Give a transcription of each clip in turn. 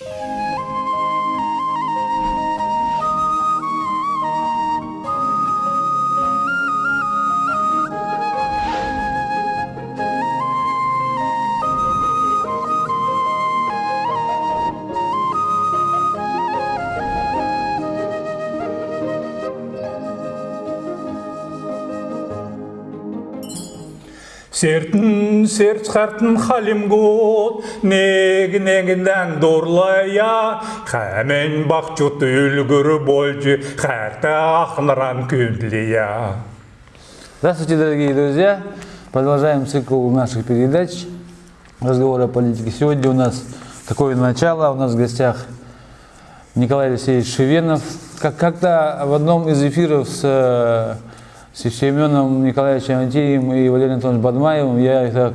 you Сертін серт қартын халим год, нег негінден дорлая, Хәмен бақчут үлгір больжы, Хәрті ақныран күндлия. Здравствуйте, дорогие друзья! Продолжаем цикл наших передач «Разговоры о политике». Сегодня у нас такое начало. У нас в гостях Николай Алексеевич Шевенов. Как- Как-то в одном из эфиров с, э, с Семеном Николаевичем Антием и Валерием Антоновичем Бадмаевым я их так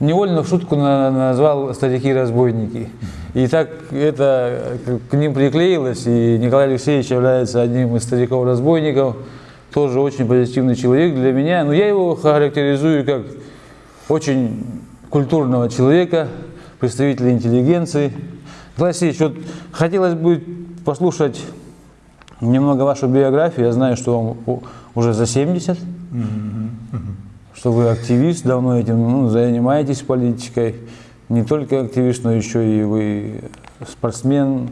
невольно в шутку на- назвал «старики-разбойники». И так это к- ним приклеилось, и Николай Алексеевич является одним из стариков-разбойников, тоже очень позитивный человек для меня. Но я его характеризую как очень культурного человека, представителя интеллигенции. Николай Алексеевич, вот хотелось бы послушать немного вашу биографию. Я знаю, что вам уже за 70, что вы активист, давно этим ну, занимаетесь политикой. Не только активист, но еще и вы спортсмен,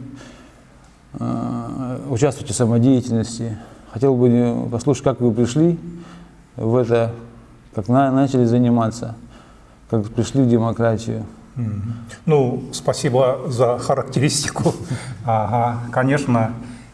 э, участвуете в самодеятельности. Хотел бы э, послушать, как вы пришли в это, как на- начали заниматься, как пришли в демократию. Ну, спасибо за характеристику. Ага, конечно,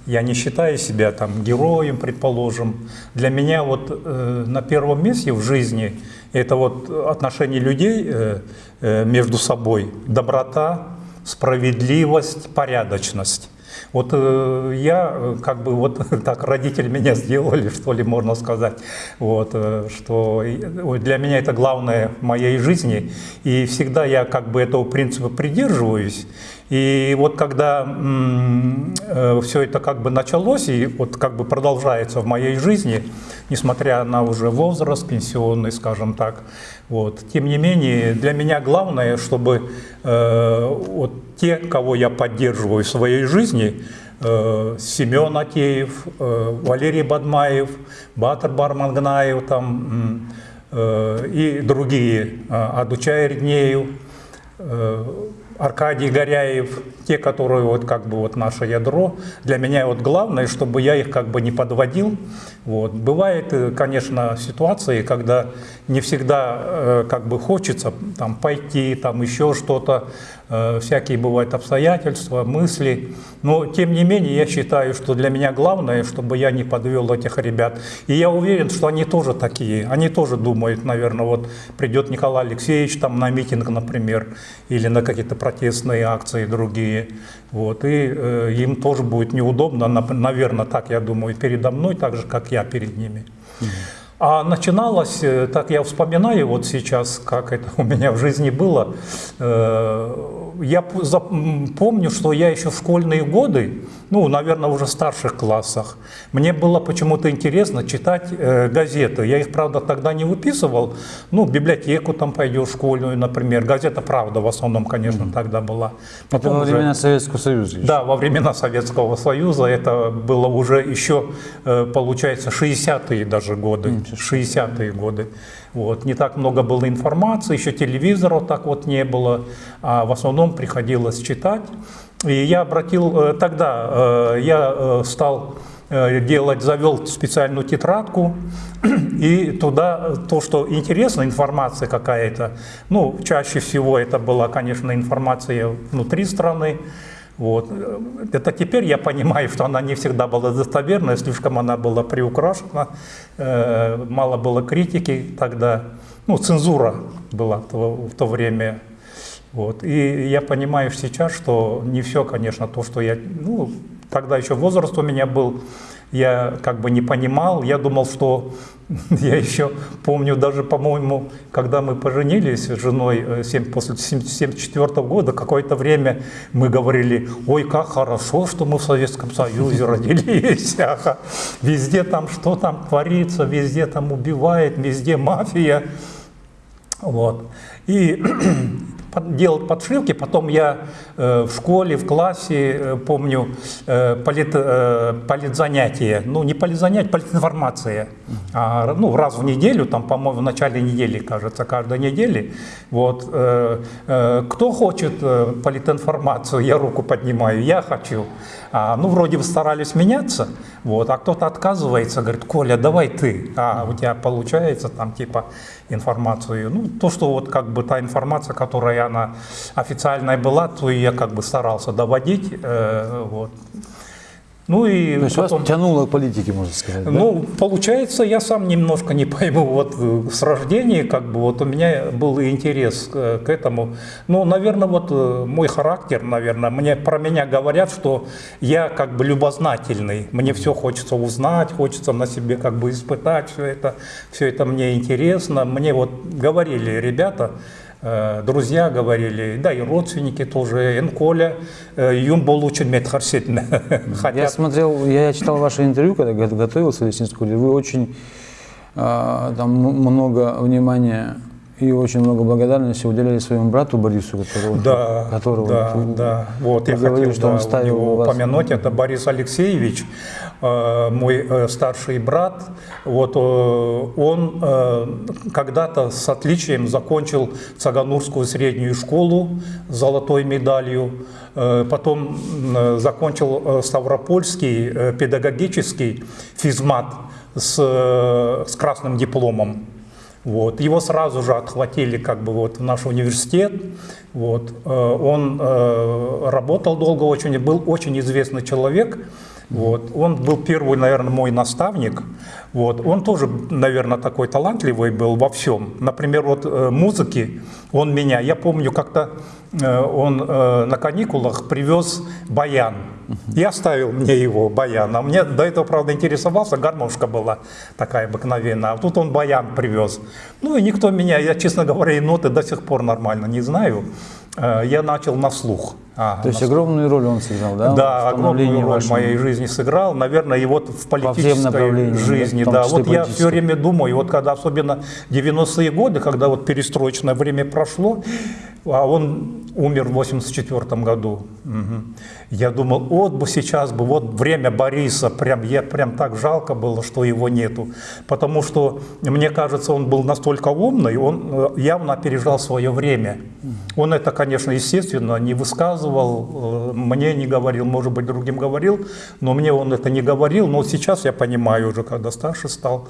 я не считаю себя там героем, предположим. Для меня вот э, на первом месте в жизни это вот отношения людей э, э, между собой, доброта, справедливость, порядочность. Вот э, я э, как бы вот так родители меня сделали, что ли, можно сказать, вот, э, что ой, для меня это главное в моей жизни, и всегда я как бы этого принципа придерживаюсь. И вот когда все это как бы началось и вот как бы продолжается в моей жизни, несмотря на уже возраст пенсионный, скажем так, вот, тем не менее для меня главное, чтобы э, вот те, кого я поддерживаю в своей жизни, э, Семен Атеев, э, Валерий Бадмаев, Батыр Бармангнаев там, э, и другие, э, Адучай Риднеев, э, Аркадий Горяев, те, которые вот как бы вот наше ядро, для меня вот главное, чтобы я их как бы не подводил. Вот. Бывает, э, конечно, ситуации, когда не всегда э, как бы хочется там пойти, там еще что-то, э, всякие бывают обстоятельства, мысли, но тем не менее я считаю, что для меня главное, чтобы я не подвел этих ребят. И я уверен, что они тоже такие, они тоже думают, наверное, вот придет Николай Алексеевич там на митинг, например, или на какие-то протестные акции другие, вот, и э, им тоже будет неудобно, наверное, так я думаю, передо мной, так же, как я перед ними. А начиналось, э, так я вспоминаю вот сейчас, как это у меня в жизни было. Э, Я помню, что я еще в школьные годы, ну, наверное, уже в старших классах, мне было почему-то интересно читать э, газеты. Я их, правда, тогда не выписывал. Ну, в библиотеку там пойдешь школьную, например. Газета «Правда» в основном, конечно, тогда была. Это Потом во уже- времена Советского Союза. еще. да, во времена Советского Союза это было уже еще, получается, 60-е даже годы. 60-е годы. Вот. Не так много было информации, еще телевизоров так вот не было, а в основном приходилось читать. И я обратил, э, тогда э, я э, стал делать, завел специальную тетрадку, и туда то, что интересно, информация какая-то, ну, чаще всего это была, конечно, информация внутри страны, вот. Это теперь я понимаю, что она не всегда была достоверной, слишком она была приукрашена, э, мало было критики тогда, ну, цензура была в то время. Вот. И я понимаю сейчас, что не все, конечно, то, что я, ну, тогда еще возраст у меня был, я как бы не понимал, я думал, что я еще помню даже, по-моему, когда мы поженились с женой э, семь- после 1974 года, какое-то время мы говорили, ой, как хорошо, что мы в Советском Союзе родились, ага. везде там что там творится, везде там убивает, везде мафия. Вот. И под- делать подшивки. Потом я э, в школе, в классе, э, помню, э, полит, э, политзанятие. Ну, не политзанятие, политинформация. А, ну, раз в неделю, там, по-моему, в начале недели, кажется, каждой недели. Вот. э, э, кто хочет э, политинформацию, я руку поднимаю, я хочу. А, ну, вроде бы старались меняться, вот, а кто-то отказывается, говорит, Коля, давай ты, а у тебя получается там типа информацию. Ну, то, что вот как бы та информация, которая она официальная была, то я как бы старался доводить, э, вот. Ну и То есть потом- вас тянуло к политике, можно сказать, да? ну, получается, я сам немножко не пойму, вот э, с рождения, как бы, вот у меня был интерес э, к этому. Ну, наверное, вот э, мой характер, наверное, мне, про меня говорят, что я как бы любознательный, мне все хочется узнать, хочется на себе как бы испытать все это, все это мне интересно. Мне вот говорили ребята, друзья говорили, да и родственники тоже, Энколя, юм получен медхарсетне. Я смотрел, я читал ваше интервью, когда го- готовился в Лесинской школе. Вы очень а, там много внимания и очень много благодарности уделяли своему брату Борису, которого, Да, которого да, вот, да. Вот я вы говорили, хотел что да, он ставил его вас- упомянуть. Это Борис Алексеевич, э, мой э, старший брат. Вот э, он когда-то с отличием закончил Цаганурскую среднюю школу с золотой медалью. Потом закончил Ставропольский педагогический физмат с, с красным дипломом. Вот. Его сразу же отхватили как бы вот в наш университет. Вот. Э, Он э, работал долго очень, был очень известный человек. Вот. Он был первый, наверное, мой наставник. Вот. Он тоже, наверное, такой талантливый был во всем. Например, вот э, музыки он меня, я помню, как-то он э, на каникулах привез баян. И оставил мне его, баян. А мне до этого, правда, интересовался, гармошка была такая обыкновенная. А тут он баян привез. Ну и никто меня, я, честно говоря, и ноты до сих пор нормально не знаю. Э, Я начал на слух. А, То есть на огромную роль он сыграл, да? да, огромную роль в моей жизни сыграл. Наверное, и вот в политической да, жизни. Да, числе вот я все время думаю, вот когда особенно 90-е годы, когда вот перестроечное время прошло, а он умер в 84 году. Мгм. Я думал, вот бы сейчас бы, вот время Бориса, прям, я прям так жалко было, что его нету. Потому что, мне кажется, он был настолько умный, он э, явно опережал свое время. Он это, конечно, естественно, не высказывал, э, мне не говорил, может быть, другим говорил, но мне он это не говорил. Но сейчас я понимаю уже, когда старше стал,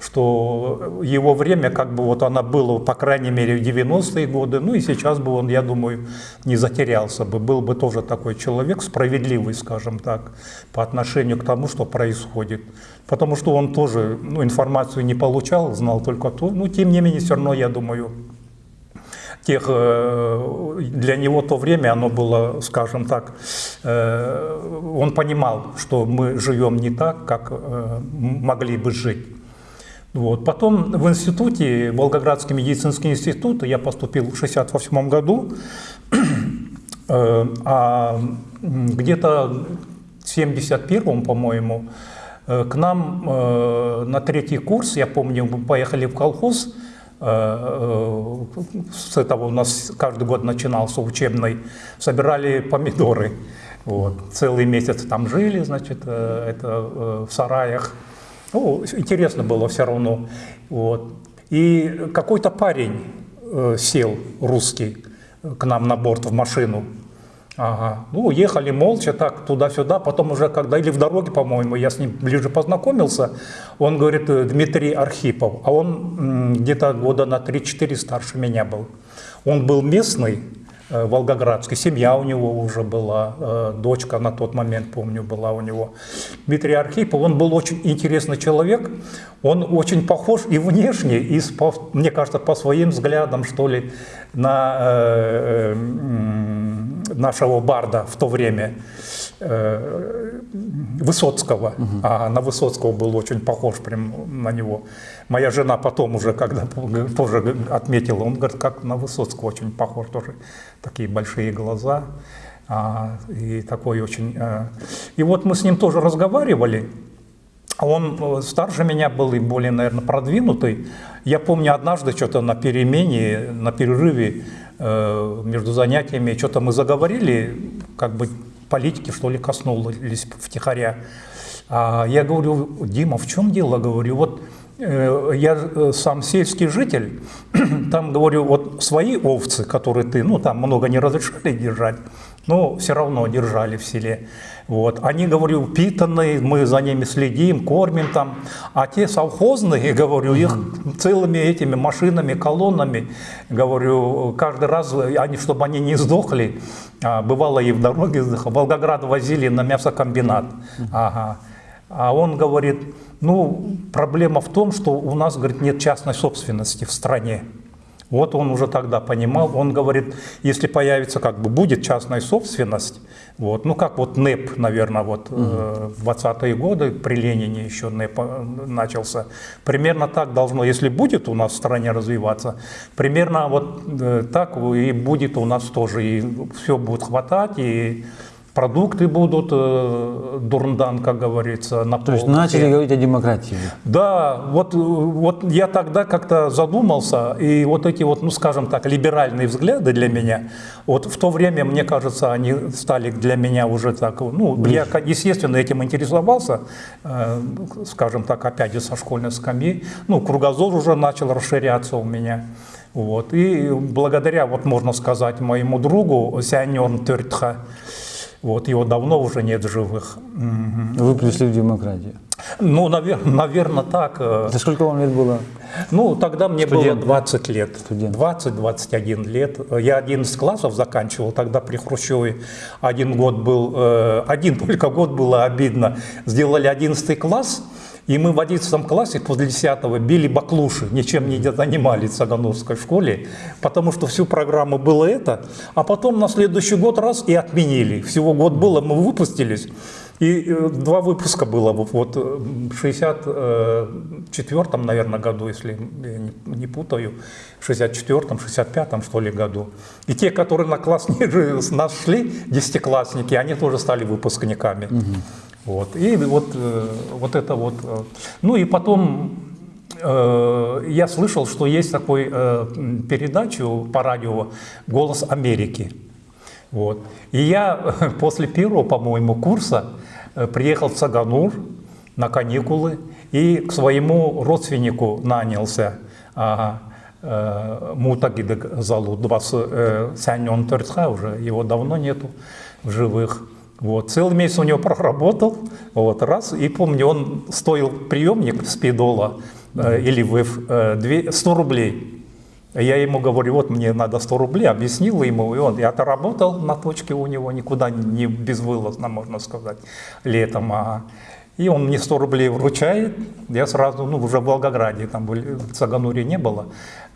что его время, как бы вот оно было, по крайней мере, в 90-е годы, ну и сейчас бы он, я думаю, не затерялся бы, был бы тоже такой человек справедливый, скажем так, по отношению к тому, что происходит. Потому что он тоже ну, информацию не получал, знал только то, но тем не менее, все равно, я думаю, тех, э, для него то время, оно было, скажем так, э, он понимал, что мы живем не так, как э, могли бы жить. Вот. Потом в институте, Волгоградский медицинский институт, я поступил в 1968 году, Э, а где-то в 71 по-моему, э, к нам э, на третий курс, я помню, мы поехали в колхоз, с этого у нас каждый год начинался учебный, собирали помидоры. Вот. Целый месяц там жили, значит, это в сараях. Ну, интересно было все равно. Вот. И какой-то парень э, сел, русский, к нам на борт в машину. Ага. Ну, ехали молча так туда-сюда, потом уже когда, или в дороге, по-моему, я с ним ближе познакомился, он говорит, э, Дмитрий Архипов, а он где-то года на 3-4 старше меня был. Он был местный, э, волгоградский, семья у него уже была, э, дочка на тот момент, помню, была у него. Дмитрий Архипов, он был очень интересный человек, он очень похож и внешне, и, мне кажется, по своим взглядам, что ли, на э, нашего барда в то время, э, Высоцкого. А на Высоцкого был очень похож прям на него. Моя жена потом уже, когда тоже отметила, он говорит, как на Высоцкого очень похож, тоже такие большие глаза. а, и такой очень... э. И вот мы с ним тоже разговаривали, он э, старше меня был и более, наверное, продвинутый. Я помню, однажды что-то на перемене, на перерыве э, между занятиями что-то мы заговорили, как бы политики, что ли, коснулись втихаря. А я говорю, Дима, в чем дело? Говорю, вот я э, сам сельский житель, там, говорю, вот свои овцы, которые ты, ну, там много не разрешали держать, но все равно держали в селе. Вот. Они, говорю, упитанные, мы за ними следим, кормим там. А те совхозные, говорю, их целыми этими машинами, колоннами, говорю, каждый раз, они, чтобы они не сдохли, а, бывало и в дороге, в Волгоград возили на мясокомбинат. Ага. А он говорит, ну, проблема в том, что у нас, говорит, нет частной собственности в стране. Вот он уже тогда понимал, он говорит, если появится, как бы будет частная собственность, вот, ну как вот НЭП, наверное, вот э, в 20-е годы при Ленине еще НЭП э, начался, примерно так должно, если будет у нас в стране развиваться, примерно вот э, так и будет у нас тоже, и все будет хватать, и продукты будут, э, дурндан, как говорится, на То есть начали говорить о демократии. Да, вот, вот я тогда как-то задумался, и вот эти вот, ну скажем так, либеральные взгляды для меня, вот в то время, мне кажется, они стали для меня уже так, ну, я, естественно, этим интересовался, э, скажем так, опять же, со школьной скамьи, ну, кругозор уже начал расширяться у меня. Вот. И благодаря, вот можно сказать, моему другу Сяньон Тёртха, вот его давно уже нет в живых. Вы пришли в демократию. Ну, наверное, так. Это сколько вам лет было? ну, тогда мне Студент. было 20 лет. Студент. 20-21 лет. Я 11 классов заканчивал тогда при Хрущеве. Один год был, э, один только год было обидно. Сделали 11 класс, и мы в 11 классе после 10 били баклуши, ничем не занимались в Сагановской школе, потому что всю программу было это, а потом на следующий год раз и отменили. Всего год было, мы выпустились, и э, два выпуска было вот э, в 64-м, наверное, году, если не, путаю, в 64-м, 65-м, что ли, году. И те, которые на класс ниже с нас шли, десятиклассники, они тоже стали выпускниками. Вот. И вот, э, вот это вот. э, Ну и потом э, я слышал, что есть такой передачу по радио «Голос Америки». Вот. И я после первого, по-моему, курса приехал в Цаганур на каникулы и к своему родственнику нанялся. Мутагидек Сяньон Тёрцха уже, его давно нету в живых. Вот. Целый месяц у него проработал, вот, раз, и помню, он стоил приемник спидола э, или ВЭФ э, две- 100 рублей. Я ему говорю, вот мне надо 100 рублей, объяснил ему, и он, я отработал на точке у него, никуда не безвылазно, можно сказать, летом. ага. И он мне 100 рублей вручает, я сразу, ну, уже в Волгограде, там в Цагануре не было,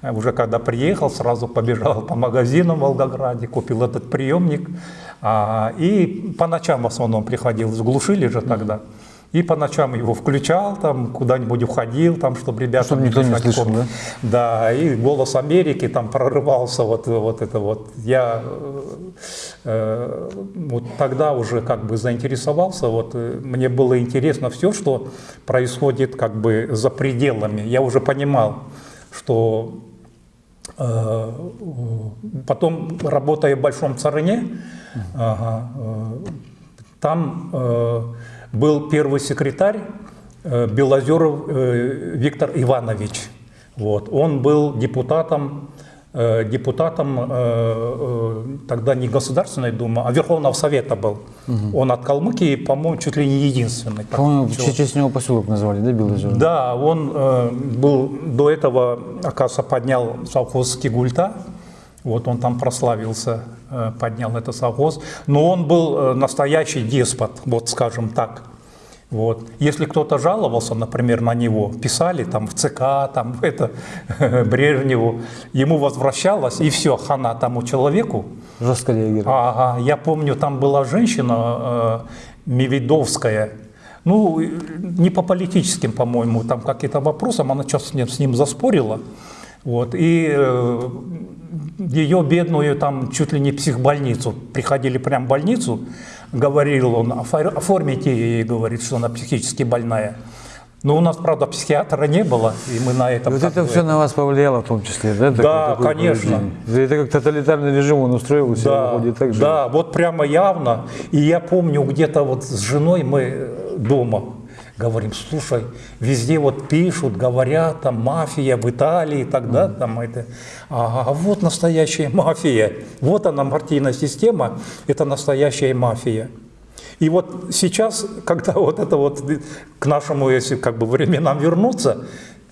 А уже когда приехал, сразу побежал по магазинам в Волгограде, купил этот приемник, а, и по ночам в основном приходил, глушили же тогда. И по ночам его включал, там куда-нибудь уходил, там, чтобы ребята Чтобы никто не слышал, комнате. Да, и «Голос Америки» там прорывался, вот, вот это вот. Я э, э, вот тогда уже как бы заинтересовался, вот э, мне было интересно все, что происходит как бы за пределами. Я уже понимал, что э, потом, работая в Большом Царыне, ага, э, там э, был первый секретарь э, Белозеров Виктор Иванович. Вот. Он был депутатом, депутатом тогда не Государственной Думы, а Верховного Совета был. Он от Калмыкии, по-моему, чуть ли не единственный. По-моему, в честь него поселок назвали, да, Жор? Да, он был до этого, оказывается, поднял совхоз Кигульта. Вот он там прославился, поднял это совхоз. Но он был э, настоящий деспот, вот скажем так. Вот. Если кто-то жаловался, например, на него, писали там в ЦК, там это Брежневу, ему возвращалось, и все, хана тому человеку. Жестко реагировал. Ага, я помню, там была женщина э, Мивидовская, ну, э, не по политическим, по-моему, там каким-то вопросам, она что-то с ним, с ним заспорила, вот, и э, ее бедную там чуть ли не психбольницу, приходили прям в больницу, говорил он, «Офор- оформите ей, говорит, что она психически больная. Но у нас, правда, психиатра не было, и мы на этом... вот это бы- все на вас повлияло в том числе, да? такое- Да, такое конечно. поведение? Это как тоталитарный режим он устроил себя, Да, выходит так же. да, вот прямо явно. И я помню, где-то вот с женой мы э, дома говорим, слушай, везде вот пишут, говорят, там мафия в Италии, тогда там это, а, а вот настоящая мафия, вот она партийная система, это настоящая мафия. И вот сейчас, когда вот это вот к нашему, если как бы временам вернуться,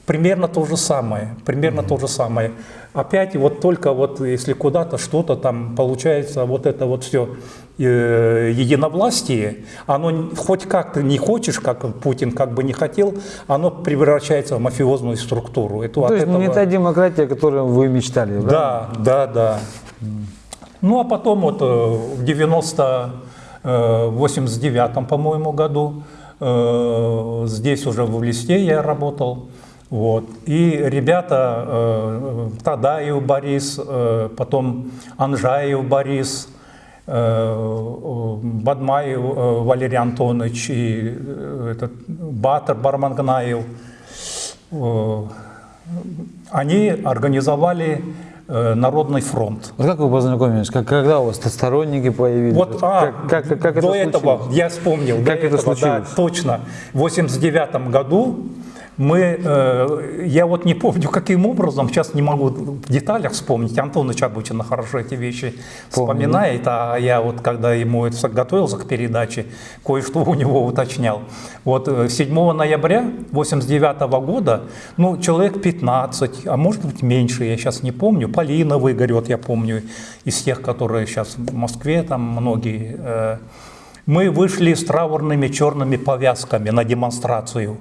примерно то же самое, примерно то же самое. Опять вот только вот если куда-то что-то там получается, вот это вот все единовластие, оно н- хоть как ты не хочешь, как Путин как бы не хотел, оно превращается в мафиозную структуру. Это То есть не этого- та демократия, о которой вы мечтали, правда? да, да, да. Ну, а потом вот э, в 90, э, 89 по-моему, году э, здесь уже в Листе я работал. Вот. И ребята, э, Тадаев Борис, э, потом Анжаев Борис, э, э, Бадмаев э, Валерий Антонович и э, этот Батыр Бармангнаев, э, они организовали э, Народный фронт. Вот как вы познакомились? Как, когда у вас сторонники появились? Вот, а, как, как, как до это этого, случилось? я вспомнил, Как это этого, да, случилось? точно. В 89 году мы, э, я вот не помню, каким образом, сейчас не могу в деталях вспомнить, Антоныч обычно хорошо эти вещи Помню, вспоминает, а я вот, когда ему это готовился к передаче, кое-что у него уточнял. Вот э, 7 ноября 89 года, ну, человек 15, а может быть меньше, я сейчас не помню, Полина Выгорет, я помню, из тех, которые сейчас в Москве, там многие, э, мы вышли с траурными черными повязками на демонстрацию.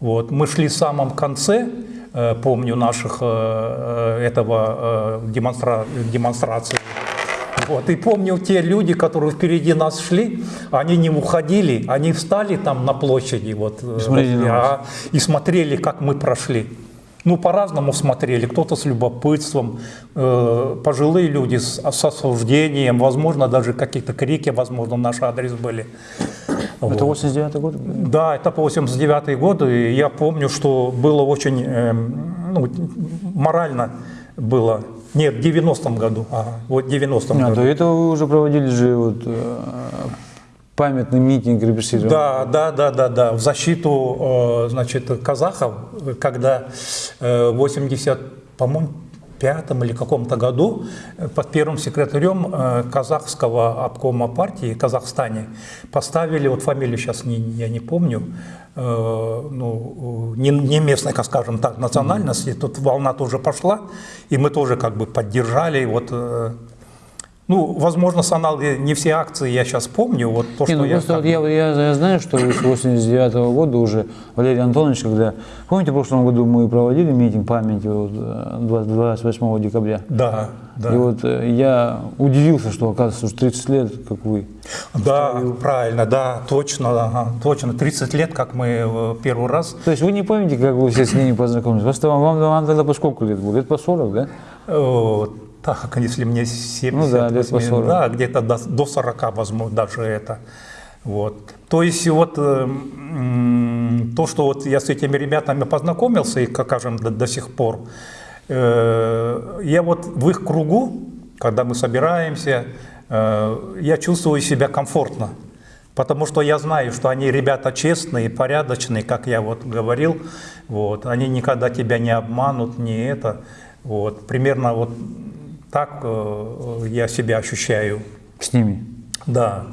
Вот. Мы шли в самом конце, э, помню, наших э, э, этого демонстра- демонстрации. Вот. И помню те люди, которые впереди нас шли, они не уходили, они встали там на площади вот, э, смотрели вас. а, и смотрели, как мы прошли. Ну, по-разному смотрели. Кто-то с любопытством, э, пожилые люди с, с осуждением, возможно, даже какие-то крики, возможно, в наш адрес были. Это 89 год? Да, это по 89 год, и я помню, что было очень, эм, ну, морально было, нет, в 90-м году, ага, вот в 90-м А, году. до этого вы уже проводили же вот, э, памятный митинг репрессированных. Да, да, да, да, да, в защиту, э, значит, казахов, когда э, в 80, по-моему, пятом или каком-то году э, под первым секретарем э, казахского обкома партии в Казахстане поставили, вот фамилию сейчас не, я не помню, э, ну, не, не местной, как скажем так, национальности, тут волна тоже пошла, и мы тоже как бы поддержали, вот, ну, возможно, с аналоги не все акции я сейчас помню, вот то, Не, что ну я... просто как вот я, я, я знаю, что с 89 года уже Валерий Антонович, когда... Помните, в прошлом году мы проводили митинг памяти вот, э, 20 28 декабря? Да, да. И вот э, я удивился, что оказывается уже 30 лет, как вы. Да, правильно, да, точно, ага, точно. 30 лет, как мы э, первый раз. То есть вы не помните, как вы все с ними познакомились? Просто вам, вам, вам тогда по сколько лет было? Лет по 40, да? Так, если мне 70, Ну да, лет по 80, 40. да, где-то до, до 40, возможно, даже это. Вот. То есть вот э, то, что вот я с этими ребятами познакомился, и, как скажем, до, до сих пор, э, я вот в их кругу, когда мы собираемся, э, я чувствую себя комфортно. Потому что я знаю, что они ребята честные, порядочные, как я вот говорил. Вот. Они никогда тебя не обманут, не это. Вот. Примерно вот так э, я себя ощущаю. С ними? Да.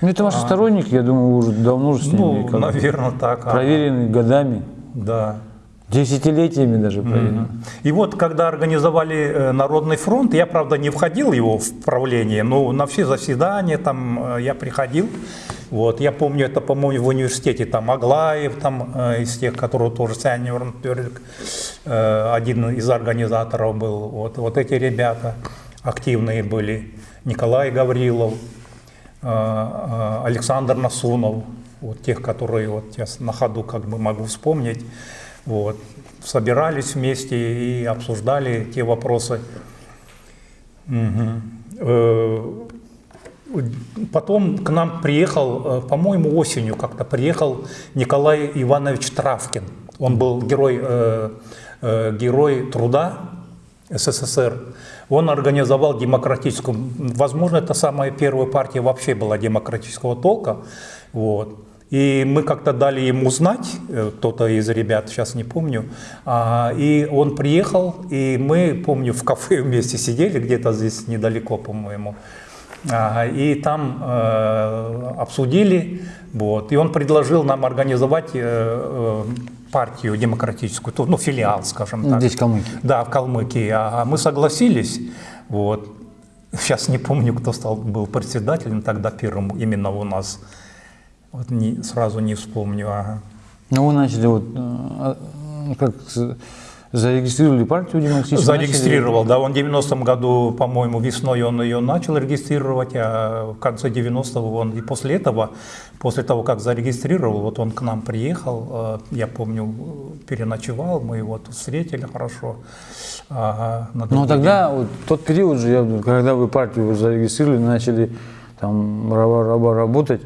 Ну, это ваши сторонники, я думаю, уже давно уже с ними А. Ну, наверное, так. ага. проверены годами, Да. Десятилетиями даже проверены. И вот, когда организовали э, Народный фронт, я, правда, не входил его в правление, но на все заседания там э, я приходил. Вот, я помню, это, по-моему, в университете, там, Аглаев, там, э, из тех, которые тоже э, один из организаторов был. Вот, вот эти ребята активные были. Николай Гаврилов, Александр Насунов, вот тех, которые вот сейчас на ходу как бы могу вспомнить. Вот. Собирались вместе и обсуждали те вопросы. Э, Потом к нам приехал, э, по-моему, осенью как-то приехал Николай Иванович Травкин. Он был герой, э, э, герой труда СССР. Он организовал демократическую, возможно, это самая первая партия вообще была демократического толка. Вот. И мы как-то дали ему знать, э, кто-то из ребят, сейчас не помню, а, и он приехал, и мы, помню, в кафе вместе сидели, где-то здесь недалеко, по-моему, а, и там э, обсудили, вот, и он предложил нам организовать э, партию демократическую, ну, филиал, скажем так. Здесь, в Калмыкии. Да, в Калмыкии. А мы согласились, вот. Сейчас не помню, кто стал, был председателем тогда первым именно у нас. Вот не, сразу не вспомню. Ага. Ну, вы начали вот, э, а, как зарегистрировали партию демократическую? Зарегистрировал, да, он в 90-м году, по-моему, весной он ее начал регистрировать, а в конце 90-го он, и после этого, после того, как зарегистрировал, вот он к нам приехал, э, я помню, переночевал, мы его тут встретили хорошо. Ага, на Ну, тогда, вот, тот период же, я, когда вы партию зарегистрировали, начали там работать,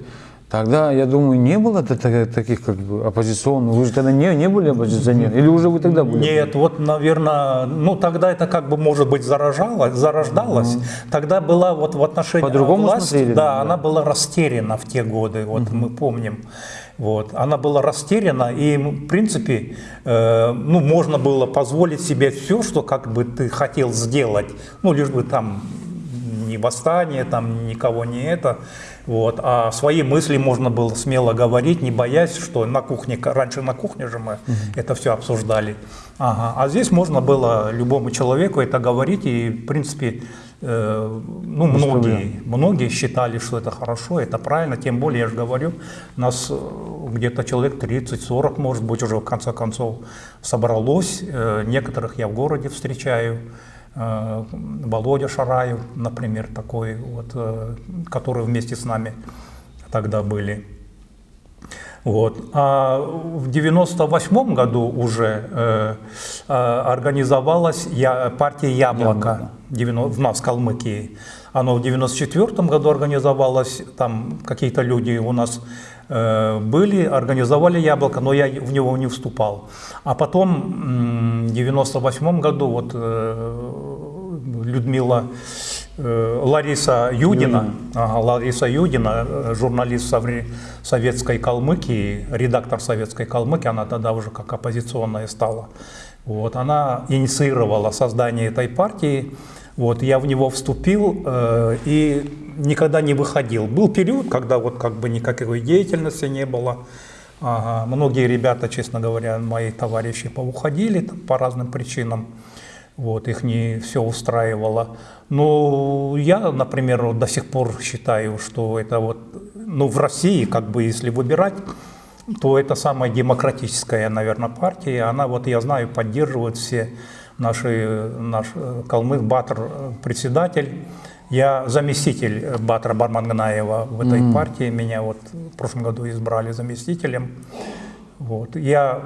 тогда, я думаю, не было таких как бы оппозиционных. Вы же тогда не, не были оппозиционером? Или уже вы тогда были? Нет, вот, наверное, ну тогда это как бы, может быть, заражалось, зарождалось. Тогда была вот в отношении По-другому власти, смотрели, да, да. она была растеряна в те годы, вот мы помним. Вот, она была растеряна, и, в принципе, э, ну, можно было позволить себе все, что как бы ты хотел сделать, ну, лишь бы там ни восстание, там никого не это. Вот. А свои мысли можно было смело говорить, не боясь, что на кухне, раньше на кухне же мы это все обсуждали. Ага. А здесь можно было любому человеку это говорить, и, в принципе, э, ну, многие, многие считали, что это хорошо, это правильно, тем более, я же говорю, нас э, где-то человек 30-40, может быть, уже в конце концов собралось. Э, Некоторых я в городе встречаю. Э, Володя Шараев, например, такой, вот, э, который вместе с нами тогда были. Вот. А в 98 году уже э, э, организовалась я, партия «Яблоко» девяно- в нас, в Калмыкии. Оно в 94 году организовалось, там какие-то люди у нас э, были, организовали «Яблоко», но я в него не вступал. А потом в 98 году вот э, Людмила э, Лариса Юдина, ага, Лариса Юдина, э, журналист советской Калмыкии, редактор советской Калмыкии, она тогда уже как оппозиционная стала. Вот, она инициировала создание этой партии. Вот, я в него вступил э, и никогда не выходил. Был период, когда вот как бы никакой деятельности не было. Ага, многие ребята, честно говоря, мои товарищи поуходили там, по разным причинам. Вот, их не все устраивало. Но я, например, до сих пор считаю, что это вот, ну, в России, как бы, если выбирать, то это самая демократическая, наверное, партия. Она, вот я знаю, поддерживает все наши, наш э, Калмык Батр э, председатель. Я заместитель Батра Барманганаева в этой партии. Меня вот в прошлом году избрали заместителем. Вот. Я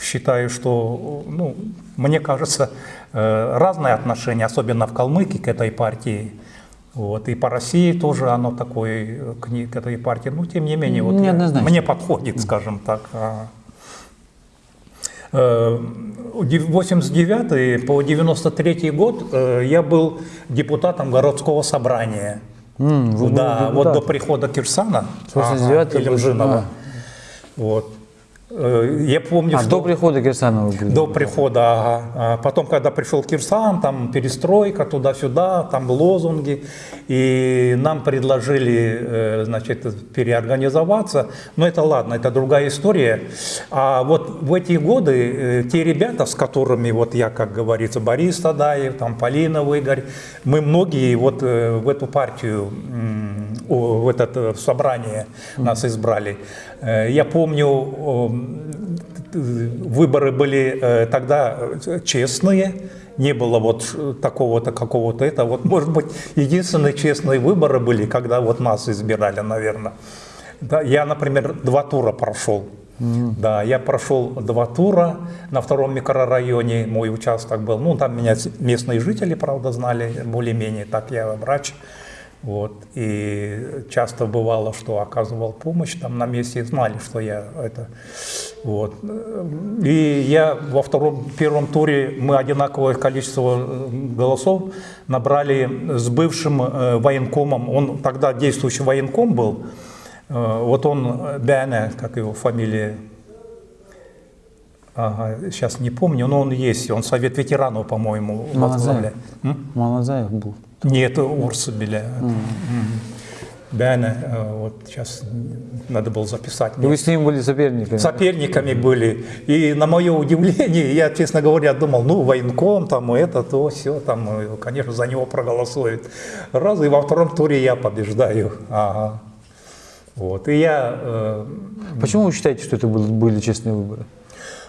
считаю, что, ну, мне кажется, э, разные отношения, особенно в Калмыкии, к этой партии. Вот. И по России тоже оно такое, э, к, к этой партии. Но тем не менее, вот я- Неоднозначно. мне подходит, скажем так. А, э, 89 по 93 год я был депутатом городского собрания. Были да, вот до прихода Кирсана 89 ага, Илюмжинова. Вот. Э, Я помню, А, что до прихода Кирсанова до прихода, ага. А потом, когда пришел Кирсан, там перестройка туда-сюда, там лозунги, и нам предложили, э, значит, переорганизоваться. Но это ладно, это другая история. А вот в эти годы э, те ребята, с которыми, вот я, как говорится, Борис Тадаев, там Полина Выгорь, мы многие вот в эту партию, в это собрание нас избрали. Э, Я помню, выборы были э, тогда э, честные, не было вот такого-то, какого-то это. Вот, может быть, единственные честные выборы были, когда вот нас избирали, наверное. Да, я, например, два тура прошел. Да, я прошел два тура на втором микрорайоне, мой участок был. Ну, там меня местные жители, правда, знали более-менее, так я врач. Вот. И часто бывало, что оказывал помощь там на месте, знали, что я это... Вот. И я во втором, первом туре мы одинаковое количество э, голосов набрали с бывшим э, военкомом. Он тогда действующий военком был. Э, вот он, Бяне, как его фамилия, ага, сейчас не помню, но он есть. Он совет ветеранов, по-моему, возглавляет. Малазаев был. Нет, Урсубеля. Бяне, э, вот сейчас надо было записать. И вы с ним были соперниками? Соперниками были. И на мое удивление, я, честно говоря, думал, ну, военком, там, это, то, все, там, конечно, за него проголосуют. Раз, и во втором туре я побеждаю. Ага. Вот, и я... э, Почему вы считаете, что это был- были честные выборы?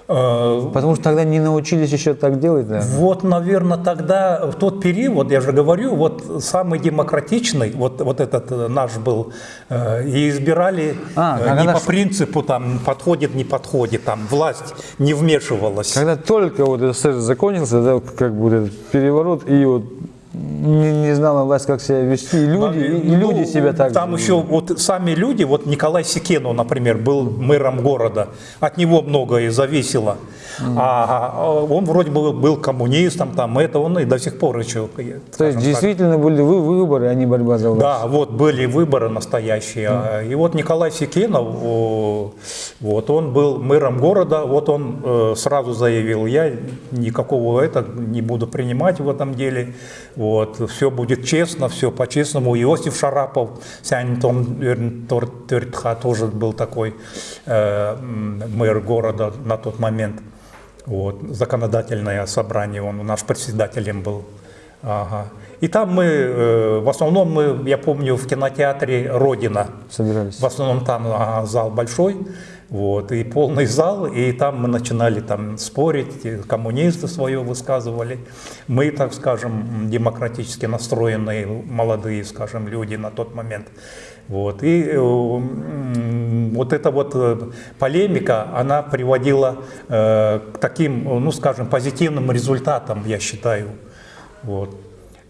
Э, Потому что тогда не научились еще так делать, да? Вот, наверное, тогда, в тот период, я же говорю, вот самый демократичный, вот, вот этот э, наш был, э, и избирали А, не по наш- принципу, там, подходит, не подходит, там, власть не вмешивалась. Когда только вот СССР закончился, да, как бы этот переворот, и вот не, не знала власть, как себя вести, и люди, и, и Ну, люди себя так Там же еще вот сами люди, вот Николай Секенов, например, был мэром города, от него многое зависело. А, а он вроде бы был коммунистом, там это он и до сих пор еще. То есть скажем так, действительно были вы, выборы, а не борьба за власть. Да, вот были выборы настоящие. А, И вот Николай Секенов, вот он был мэром города, вот он э, сразу заявил, я никакого это не буду принимать в этом деле. Вот, все будет честно, все по-честному. Иосиф Шарапов, Сянтон Тертха тоже был такой э, мэр города на тот момент. Вот, законодательное собрание, он наш председателем был. Ага. И там мы, э, в основном мы, я помню, в кинотеатре «Родина», Собирались. в основном там ага, зал большой, вот, и полный зал, и там мы начинали там спорить, коммунисты свое высказывали. Мы, так скажем, демократически настроенные молодые, скажем, люди на тот момент. Вот. И э, вот эта вот э, полемика, она приводила э, к таким, ну, скажем, позитивным результатам, я считаю. Вот.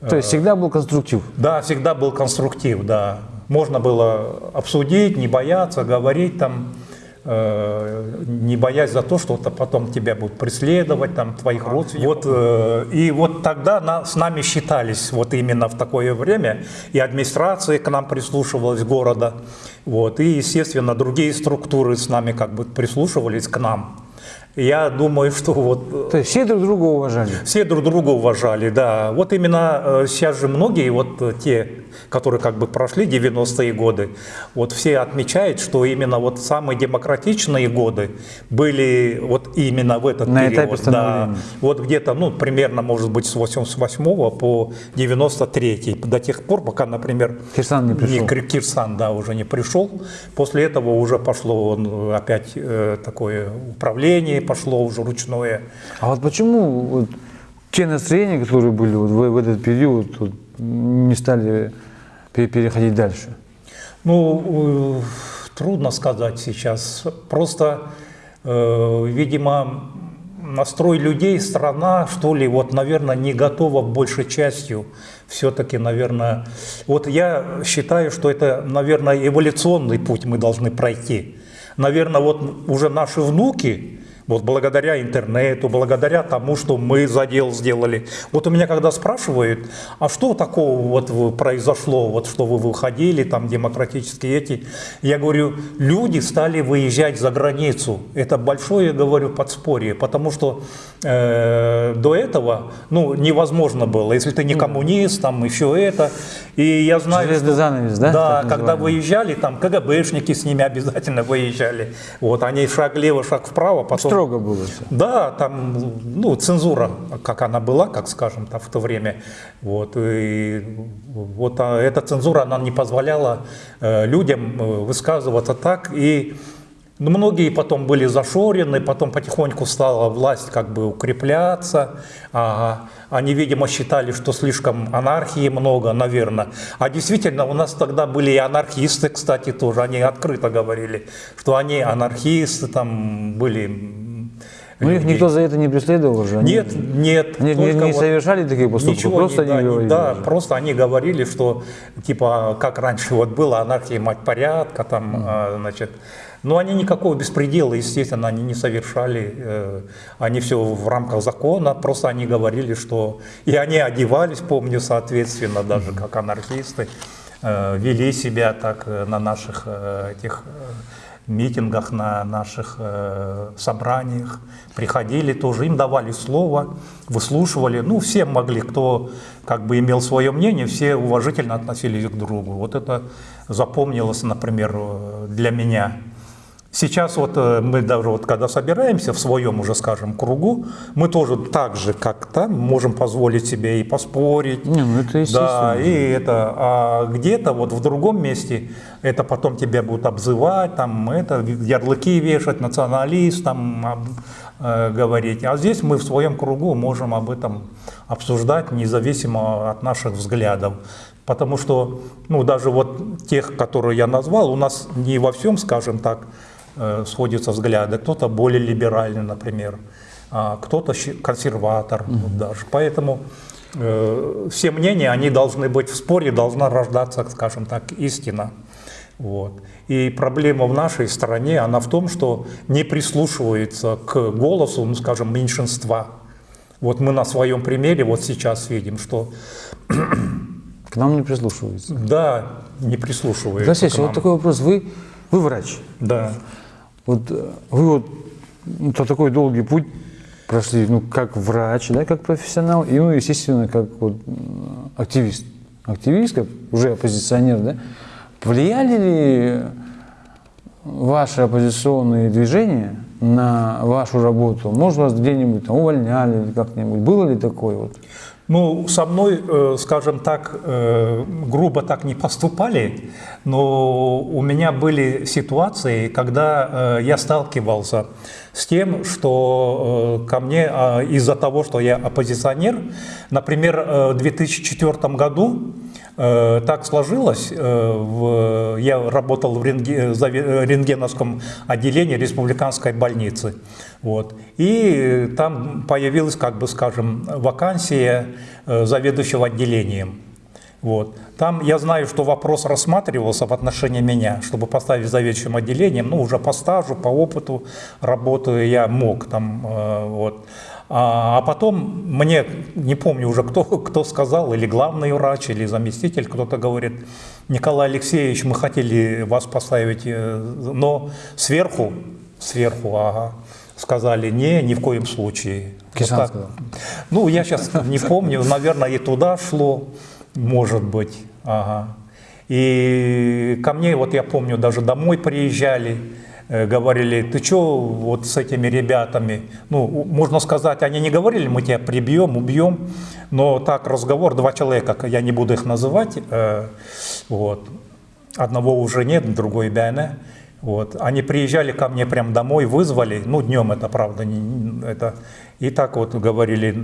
То есть всегда был конструктив. Да, всегда был конструктив, да. Можно было обсудить, не бояться, говорить там, э, не боясь за то, что это потом тебя будут преследовать, там, твоих родственников. Вот, э, и вот тогда на- с нами считались, вот именно в такое время, и администрация к нам прислушивалась города, вот, и, естественно, другие структуры с нами как бы прислушивались к нам. Я думаю, что вот э, То есть все друг друга уважали. все друг друга уважали, да. Вот именно э, сейчас же многие, вот э, те, которые как бы прошли 90-е годы, вот все отмечают, что именно вот самые демократичные годы были вот именно в этот На период. этапе да. Вот где-то, ну, примерно, может быть, с 88 по 93 до тех пор, пока, например, Кирсан не пришел. Кир- Кирсан, да, уже не пришел. После этого уже пошло опять э, такое управление, пошло уже ручное. А вот почему вот те настроения, которые были вот в, в этот период, вот, не стали пе- переходить дальше? Ну, трудно сказать сейчас. Просто, э, видимо, настрой людей, страна, что ли, вот, наверное, не готова большей частью. Все-таки, наверное, вот я считаю, что это, наверное, эволюционный путь мы должны пройти. Наверное, вот уже наши внуки, вот благодаря интернету, благодаря тому, что мы задел сделали. Вот у меня когда спрашивают, а что такого вот произошло, вот что вы выходили, там демократические эти, я говорю, люди стали выезжать за границу. Это большое, говорю, подспорье, потому что э, до этого, ну, невозможно было, если ты не коммунист, там еще это. И я знаю, Железный что- занавес, да, Да, когда выезжали, там КГБшники с ними обязательно выезжали. Вот они шаг влево, шаг вправо, потом Строго было все. да, там, ну, цензура, как она была, как скажем, там, в то время. Вот, и вот а эта цензура, она не позволяла э, людям э, высказываться так. И ну, многие потом были зашорены, потом потихоньку стала власть как бы укрепляться. Ага. Они, видимо, считали, что слишком анархии много, наверное. А действительно, у нас тогда были и анархисты, кстати, тоже. Они открыто говорили, что они анархисты, там были Ну их никто за это не преследовал же. Они- Нет, нет. Они не, не вот совершали таких поступков, Ничего просто не, они да, говорили. да, даже. просто они говорили, что типа как раньше вот было анархия, мать порядка, там, а, значит. Но они никакого беспредела, естественно, они не совершали. э, они все в рамках закона, просто они говорили, что и они одевались, помню, соответственно, даже как анархисты, э, вели себя так э, на наших этих митингах, на наших э, собраниях, приходили тоже, им давали слово, выслушивали, ну, все могли, кто как бы имел свое мнение, все уважительно относились к другу. Вот это запомнилось, например, э, для меня. Сейчас вот э, мы даже вот когда собираемся в своем уже, скажем, кругу, мы тоже так же, как там, можем позволить себе и поспорить, Не, ну это да, и это, а где-то вот в другом месте это потом тебя будут обзывать, там это ярлыки вешать, националист, там э, говорить. А здесь мы в своем кругу можем об этом обсуждать, независимо от наших взглядов. Потому что, ну, даже вот тех, которые я назвал, у нас не во всем, скажем так, сходятся взгляды. Кто-то более либеральный, например, а кто-то консерватор вот даже. Поэтому э, все мнения, они должны быть в споре, должна рождаться, скажем так, истина. Вот. И проблема в нашей стране, она в том, что не прислушивается к голосу, ну, скажем, меньшинства. Вот мы на своем примере вот сейчас видим, что К нам не прислушиваются. да, не прислушивается Алексей, к вот такой вопрос. Вы, вы врач. Да. Вот э, вы вот ну, то такой долгий путь прошли, ну, как врач, да, как профессионал, и, ну, естественно, как вот активист. Активист, как уже оппозиционер, да. Влияли ли ваши оппозиционные движения на вашу работу? Может, вас где-нибудь там увольняли или как-нибудь? Было ли такое вот? Ну, со мной, э, скажем так, э, грубо так не поступали, но у меня были ситуации, когда э, я сталкивался с тем, что ко мне а, из-за того, что я оппозиционер, например, в 2004 году Так сложилось, э, я работал в рентге- заве- рентгеновском отделении республиканской больницы. Вот. И там появилась, как бы скажем, вакансия э, заведующего отделением. Вот. Там я знаю, что вопрос рассматривался в отношении меня, чтобы поставить заведующим отделением, ну уже по стажу, по опыту работы я мог там, э, вот. А, а потом мне, не помню уже кто, кто сказал, или главный врач, или заместитель, кто-то говорит, Николай Алексеевич, мы хотели вас поставить, э, но сверху, сверху, ага, сказали, не, ни в коем случае. Кисан Вот так. сказал. Ну, я сейчас не помню, наверное, и туда шло, может быть. Ага. И ко мне, вот я помню, даже домой приезжали, говорили, ты что вот с этими ребятами, ну, можно сказать, они не говорили, мы тебя прибьем, убьем, но так разговор, два человека, я не буду их называть, э, вот, одного уже нет, другой Бяне, вот, они приезжали ко мне прям домой, вызвали, ну, днем это, правда, не, это, и так вот говорили,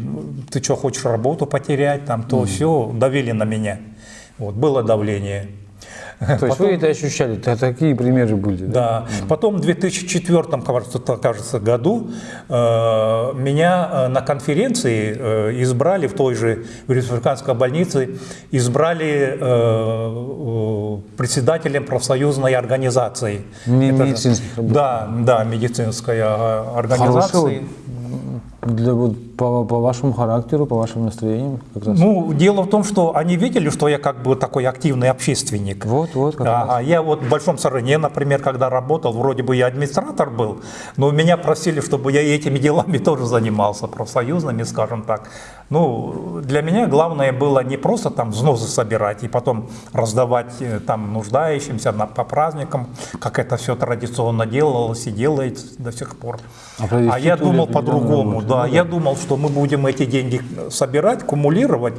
ты что, хочешь работу потерять, там, то все, давили на меня, вот, было давление. То есть вы это ощущали? Т- Такие примеры были? Да. Потом в 2004 кажется, году э, меня э, на конференции э, избрали в той же в республиканской больнице, избрали э, э, председателем профсоюзной организации. Не Это медицинских работников. Да, да, медицинской э, Хорошего организации. для, вот, по, по вашему характеру, по вашим настроениям как раз. Ну, дело в том, что они видели, что я как бы такой активный общественник. вот, вот, как раз. Ага, я вот в Большом Сарыне, например, когда работал, вроде бы я администратор был, но меня просили, чтобы я этими делами тоже занимался, профсоюзными, скажем так. Ну, для меня главное было не просто там взносы собирать и потом раздавать э, там нуждающимся на, по праздникам, как это все традиционно делалось и делается до сих пор. А А я думал по-другому, да. ну Я думал, что мы будем эти деньги собирать, кумулировать,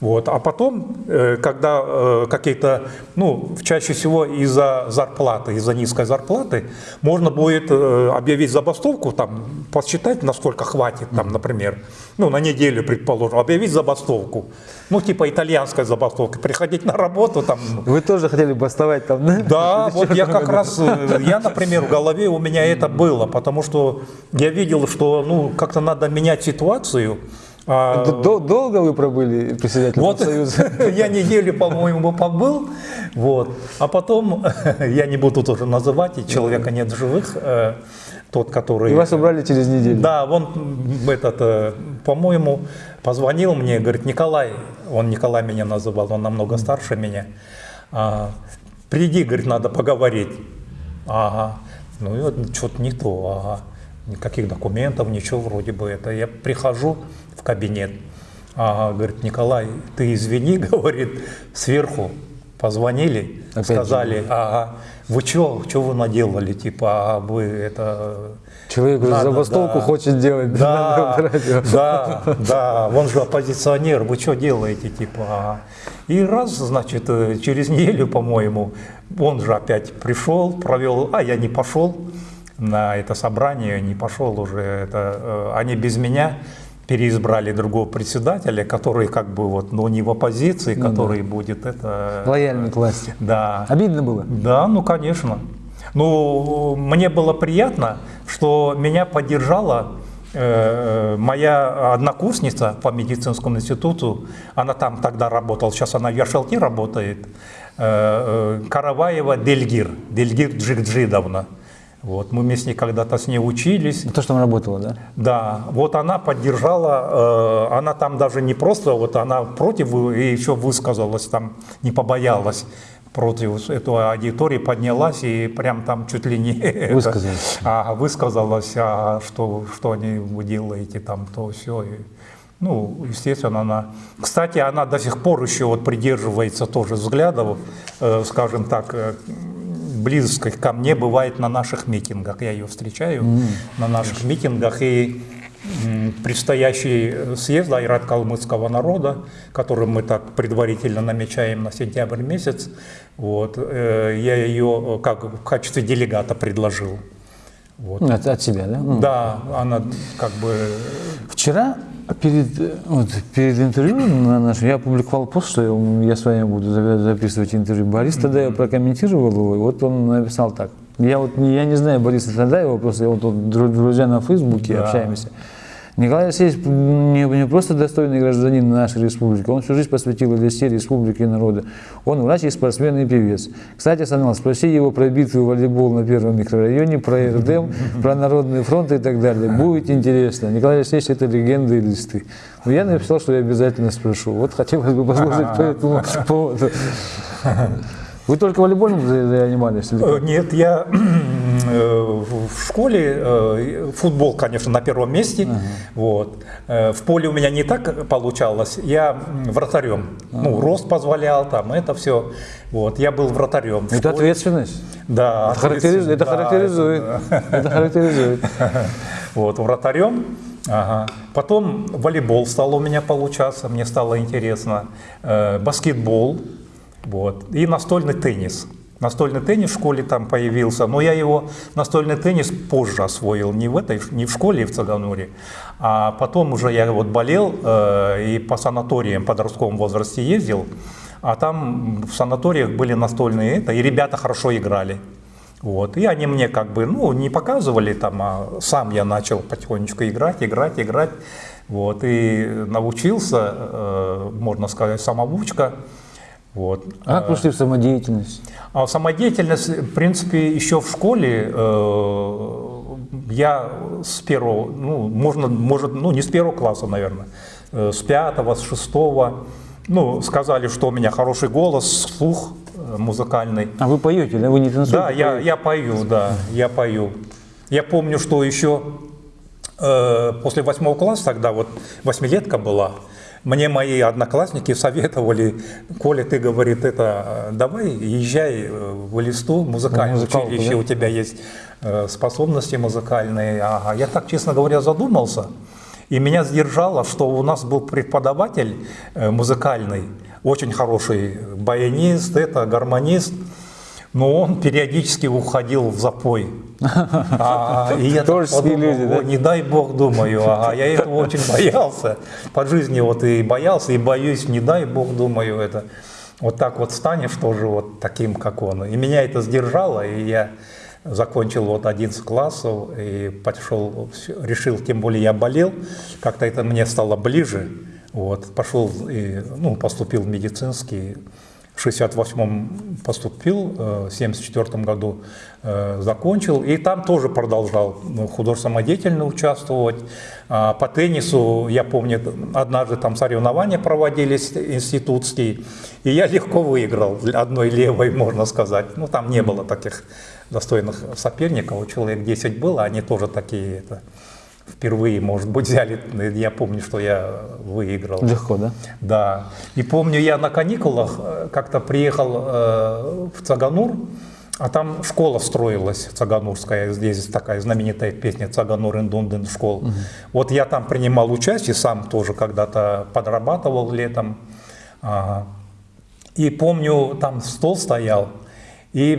вот, а потом, э, когда э, какие-то, ну, чаще всего из-за зарплаты, из-за низкой зарплаты, можно будет э, объявить забастовку, там, посчитать, насколько хватит, там, например. Ну, на неделю, предположим, объявить забастовку. Ну, типа итальянская забастовка, приходить на работу там. Вы тоже хотели бастовать там, да? Да, вот я как раз, э, я, например, в голове у меня это было, потому что я видел, что, ну, как-то надо менять ситуацию. А, Долго вы пробыли председателем Вот Союза? я неделю, по-моему, побыл, вот, а потом, я не буду тоже называть, и человека нет живых, э, тот, который... И вас убрали через неделю? Да, он этот, э, по-моему, позвонил мне, говорит, Николай, он Николай меня называл, он намного старше меня, а, приди, говорит, надо поговорить. Ага, ну и вот что-то не то, ага, никаких документов, ничего вроде бы это. Я прихожу в кабинет, ага, говорит, Николай, ты извини, говорит, сверху позвонили, Опять сказали, ага, вы что, что вы наделали, типа, а вы это... Человек Надо, забастовку да. хочет делать. Да, радио. да, да, он же оппозиционер, вы что делаете, типа. а? И раз, значит, э, через неделю, по-моему, он же опять пришел, провел, а я не пошел на это собрание, не пошел уже, это, э, они без меня переизбрали другого председателя, который как бы вот, но не в оппозиции, который будет это... Лояльный к власти. Да. Обидно было? Да, ну конечно. Ну, мне было приятно, что меня поддержала э, моя однокурсница по медицинскому институту. Она там тогда работала, сейчас она в Яшалте работает. Э, э, Караваева Дельгир, Дельгир Джигджидовна. Вот, мы вместе когда-то с ней учились. То, что там работало, да? Да, вот она поддержала, э, она там даже не просто, вот она против и еще высказалась, там не побоялась против этой аудитории, поднялась и прям там чуть ли не это, Высказалась. а, высказалась, а, что, что они вы делаете там, то все. ну, естественно, она... Кстати, она до сих пор еще вот придерживается тоже взглядов, э, скажем так, э, близких ко мне бывает на наших митингах. Я ее встречаю на наших митингах. И предстоящий э, съезд Айрат калмыцкого народа, который мы так предварительно намечаем на сентябрь месяц, вот, э, я ее э, как в качестве делегата предложил. Вот. От, от себя, да? Да, она как бы Вчера перед, э, вот, перед интервью на нашем я опубликовал пост, что я, я с вами буду за- записывать интервью. Борис Тадаев прокомментировал его, и вот он написал так. Я вот я не знаю Бориса Тадаева, просто я вот, вот дру- друзья на Фейсбуке Да. общаемся. Николай Алексеевич не, не просто достойный гражданин нашей республики, он всю жизнь посвятил Одессе, республике и народу. Он врач и спортсмен и певец. Кстати, Санал, спроси его про битву волейбол на первом микрорайоне, про РДМ, про Народный фронт и так далее. Будет интересно. Николай Алексеевич – это легенда и листы. Но я написал, что я обязательно спрошу. Вот хотелось бы послушать по этому поводу. Вы только волейболом за- занимались? или? Э, Нет, я э, в школе э, футбол, конечно, на первом месте. Вот. Э, В поле у меня не так получалось. Я вратарем. Ну, рост позволял, там это все. Вот. Я был вратарем. Это ответственность. Да, Это характеризует. Это да, характеризует. Это характеризует. Вот, вратарем. Ага. Потом волейбол стал у меня получаться, мне стало интересно. Баскетбол. Вот. И настольный теннис. Настольный теннис в школе там появился, но я его, настольный теннис, позже освоил, не в этой, не в школе в Цагануре, а потом уже я вот болел э, и по санаториям подростковом возрасте ездил, а там в санаториях были настольные это, и ребята хорошо играли. Вот. И они мне как бы, ну, не показывали там, а сам я начал потихонечку играть, играть, играть. Вот. И научился, э, можно сказать, самоучка. Вот. А как пошли в самодеятельность? А самодеятельность, в принципе, еще в школе э, я с первого, ну, можно, может, ну, не с первого класса, наверное, э, с пятого, с шестого, ну, сказали, что у меня хороший голос, слух э, музыкальный. А вы поете, да? Вы не танцуете? Да, я, я пою, да, я пою. Я помню, что еще э, после восьмого класса, тогда вот восьмилетка была, мне мои одноклассники советовали, Коля, ты, говорит, это, э, давай езжай э, в Элисту, музыкальное музыкалку, училище, да? у тебя есть э, способности музыкальные. Ага. Я так, честно говоря, задумался, и меня сдержало, что у нас был преподаватель музыкальный, очень хороший баянист, это гармонист, но он периодически уходил в запой. А, и я Творческие подумал, люди, да? «О, не дай бог, думаю, ага, я этого очень боялся. По жизни вот и боялся, и боюсь, не дай бог, думаю, это. Вот так вот станешь тоже вот таким, как он. И меня это сдержало, и я закончил вот 11 классов и пошел, решил, тем более я болел, как-то это мне стало ближе. Вот, пошел и, ну, поступил в медицинский, в 68-м поступил, э, в 74 году э, закончил, и там тоже продолжал ну, художественно деятельно участвовать. А По теннису, я помню, однажды там соревнования проводились институтские, и я легко выиграл, одной левой, можно сказать. Ну, там не было таких достойных соперников, человек 10 было, они тоже такие, это, впервые, может быть, взяли, я помню, что я выиграл. Легко, да? Да. И помню, я на каникулах э, как-то приехал э, в Цаганур, а там школа строилась, Цаганурская, здесь такая знаменитая песня «Цаганур индунден школ». Вот я там принимал участие, сам тоже когда-то подрабатывал летом. Ага. И помню, там стол стоял, и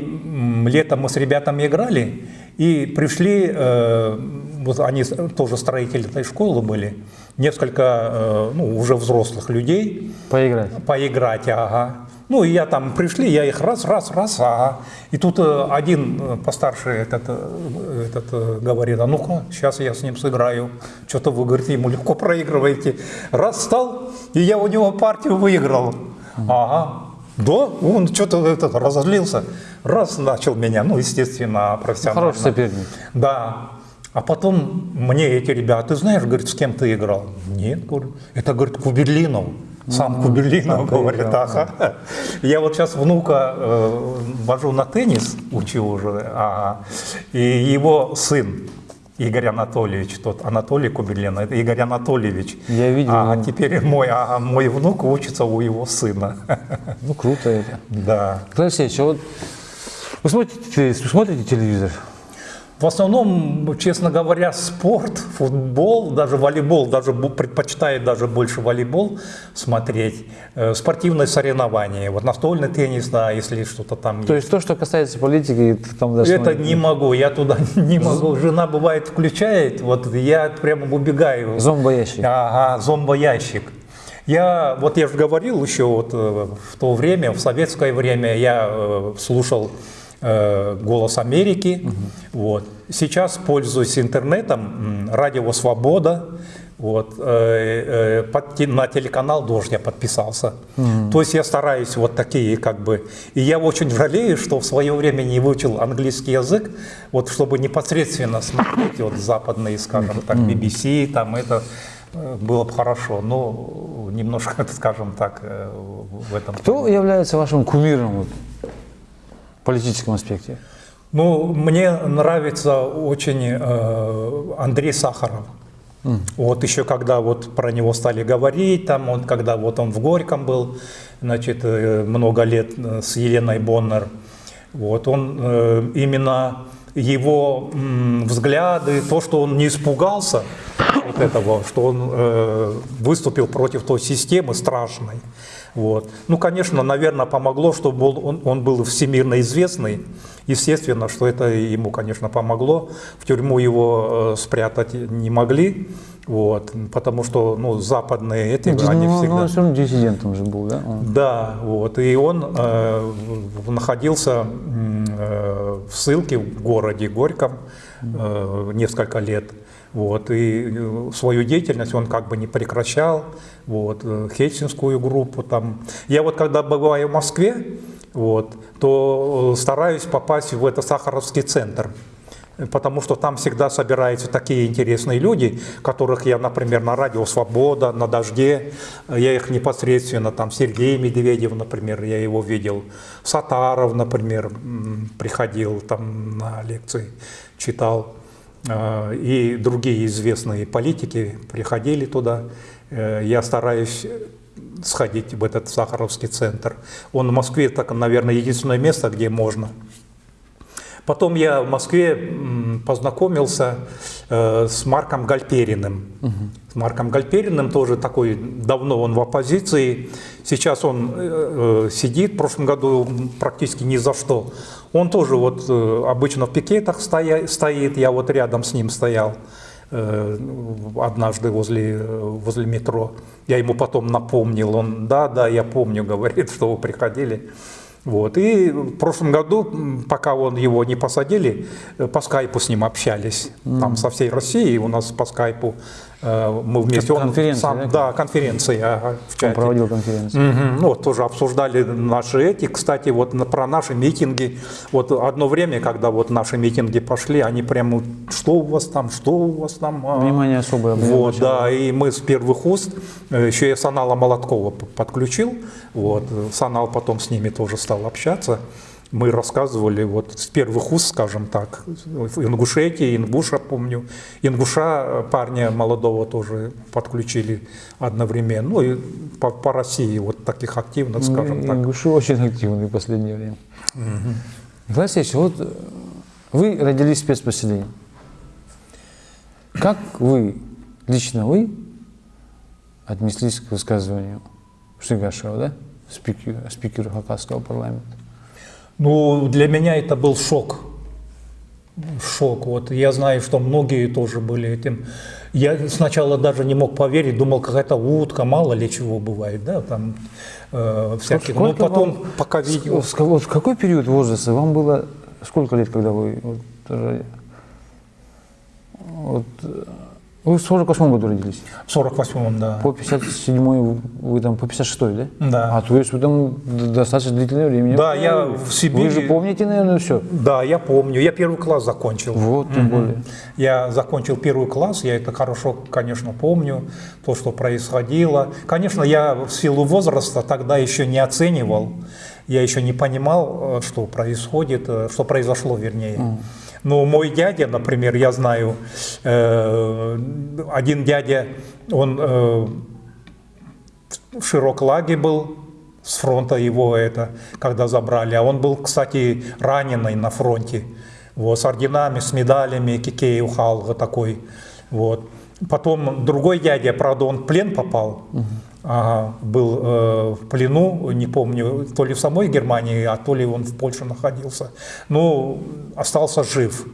летом мы с ребятами играли, и пришли, э, вот они тоже строители этой школы были, несколько э, ну, уже взрослых людей, Поиграть. поиграть, ага. Ну, и я там пришли, я их раз, раз, раз, ага. И тут э, один постарше этот, этот говорит, а ну-ка, сейчас я с ним сыграю. Что-то вы, говорите, ему легко проигрываете. Раз встал, и я у него партию выиграл. Ага. Да, он что-то этот, разозлился. Раз начал меня, ну, естественно, профессионально. Хороший соперник. Да. А потом мне эти ребята, ты знаешь, говорит, с кем ты играл? Нет, говорю, это, говорит, Куберлинов. Сам Куберлинов, сам ты говорит, играл, ага. Я вот сейчас внука э, вожу на теннис, учу уже, ага. и его сын, Игорь Анатольевич, тот Анатолий Куберлин, это Игорь Анатольевич. Я видел А теперь мой, ага, мой внук учится у его сына. Ну, круто это. Да. Николай Алексеевич, а вот вы смотрите, телевизор- смотрите телевизор? В основном, честно говоря, спорт, футбол, даже волейбол, даже предпочитаю даже больше волейбол смотреть. Э, Спортивные соревнования, вот настольный теннис, да, если что-то там То есть. есть то, что касается политики, там даже Это не могу, я туда не могу. Жена бывает включает, вот я прямо убегаю. зомбоящик. Ага, зомбоящик. Я, вот я же говорил еще вот э, в то время, в советское время я э, слушал «Голос Америки». Вот. Сейчас пользуюсь интернетом, радио «Свобода». Вот, э, э, под на телеканал «Дождь» я подписался. То есть я стараюсь вот такие как бы... И я очень жалею, что в свое время не выучил английский язык, вот чтобы непосредственно смотреть вот западные, скажем так, BBC, там это э, было бы хорошо, но немножко, скажем так, э, в этом. Кто является вашим кумиром политическом аспекте? Ну, мне нравится очень э, Андрей Сахаров. Вот еще когда вот про него стали говорить, там он, когда вот он в Горьком был, значит, э, много лет э, с Еленой Боннер, вот он э, именно его м, взгляды, то, что он не испугался вот этого, что он э, выступил против той системы страшной. Вот. Ну, конечно, наверное, помогло, что был, он, он был всемирно известный. Естественно, что это ему, конечно, помогло. В тюрьму его э, спрятать не могли, вот, потому что ну, западные эти, Ну, они ну, всегда... он все равно диссидентом же был, да? Он- Да, вот, и он э, находился э, в ссылке в городе Горьком э, несколько лет. Вот, и э, свою деятельность он как бы не прекращал, вот, э, хельсинскую группу там. Я вот когда бываю в Москве, вот, то э, стараюсь попасть в этот Сахаровский центр, потому что там всегда собираются такие интересные люди, которых я, например, на радио «Свобода», на «Дожде», я их непосредственно, там Сергей Медведев, например, я его видел, Сатаров, например, приходил там на лекции, читал, Э, и другие известные политики приходили туда. Э, Я стараюсь сходить в этот Сахаровский центр. Он в Москве, так, наверное, единственное место, где можно. Потом я в Москве познакомился э, с Марком Гальпериным. С Марком Гальпериным тоже такой, давно он в оппозиции. Сейчас он э, э, сидит, в прошлом году практически ни за что. Он тоже вот э, обычно в пикетах стоя, стоит, я вот рядом с ним стоял э, однажды возле, э, возле метро. Я ему потом напомнил, он, да, да, я помню, говорит, что вы приходили. Вот. И в прошлом году, пока он его не посадили, э, по скайпу с ним общались. Там со всей России у нас по скайпу э, мы вместе. Он сам- да? да, конференция ага, в Он чате. проводил конференцию. Мгм. Ну, вот тоже обсуждали наши эти, кстати, вот про наши митинги. Вот одно время, когда вот наши митинги пошли, они прямо, что у вас там, что у вас там? а?» Внимание особое. Вот, да, и мы с первых уст, э, еще я Санала Молоткова подключил, вот, э, Санал потом с ними тоже стал общаться. Мы рассказывали вот с первых уст, скажем так, в Ингушетии, Ингуша, помню. Ингуша парня молодого тоже подключили одновременно. Ну и по, по России вот таких активных, скажем так. Ингуши очень активны в последнее время. Николай Алексеевич, вот вы родились в спецпоселении. Как вы, лично вы, отнеслись к высказыванию Шигашева, да, спикера, спикера Хакасского парламента? Ну, для меня это был шок. Шок. Вот я знаю, что многие тоже были этим. Я сначала даже не мог поверить, думал, какая-то утка, мало ли чего бывает, да, там э, всяких. Но Сколько потом, вам- пока видео, В, вот в какой период возраста вам было, сколько лет, когда вы, вот, вот, э, вы в 48 году родились? в 48-м, да. По 57 вы там, по 56 да? Да. А то есть вы там достаточно длительное время. Да, я в Сибири- Вы же помните, наверное, все. Да, я помню. Я первый класс закончил. Вот, тем более. Я закончил первый класс, я это хорошо, конечно, помню, то, что происходило. Конечно, я в силу возраста тогда еще не оценивал, я еще не понимал, э, что происходит, э, что произошло, вернее. Но мой дядя, например, я знаю, э, один дядя, он э, в Широклаге был, с фронта его это, когда забрали. А он был, кстати, раненый на фронте. Вот, с орденами, с медалями, Кикеев Халга такой. Вот. Потом другой дядя, правда, он в плен попал. Ага, был э, в плену, не помню, то ли в самой Германии, а то ли он в Польше находился. Ну, остался жив.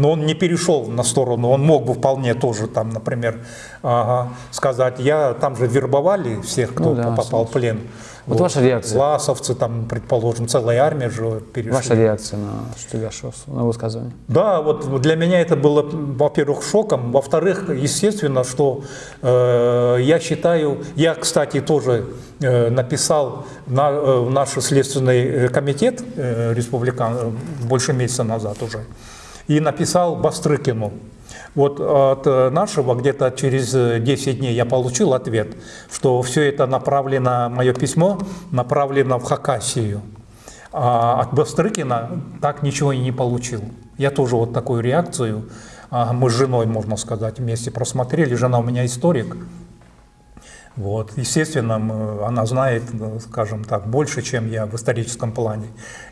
Но он не перешел на сторону, он мог бы вполне тоже там, например, ага, сказать, я там же вербовали всех, кто Ну да, попал в плен. Вот ваша реакция. Власовцы, там, предположим, целая армия же перешли. Ваша реакция на Шигашева, на высказывание? Да, вот для меня это было, во-первых, шоком, во-вторых, естественно, что э, я считаю, я, кстати, тоже э, написал на, э, наш следственный э, комитет э, республикан э, больше месяца назад уже, и написал Бастрыкину. Вот от э, нашего где-то через э, 10 дней я получил ответ, что все это направлено, мое письмо направлено в Хакасию. А от Бастрыкина так ничего и не получил. Я тоже вот такую реакцию, а, мы с женой, можно сказать, вместе просмотрели. Жена у меня историк. Вот. Естественно, она знает, э, скажем так, больше, чем я в историческом плане.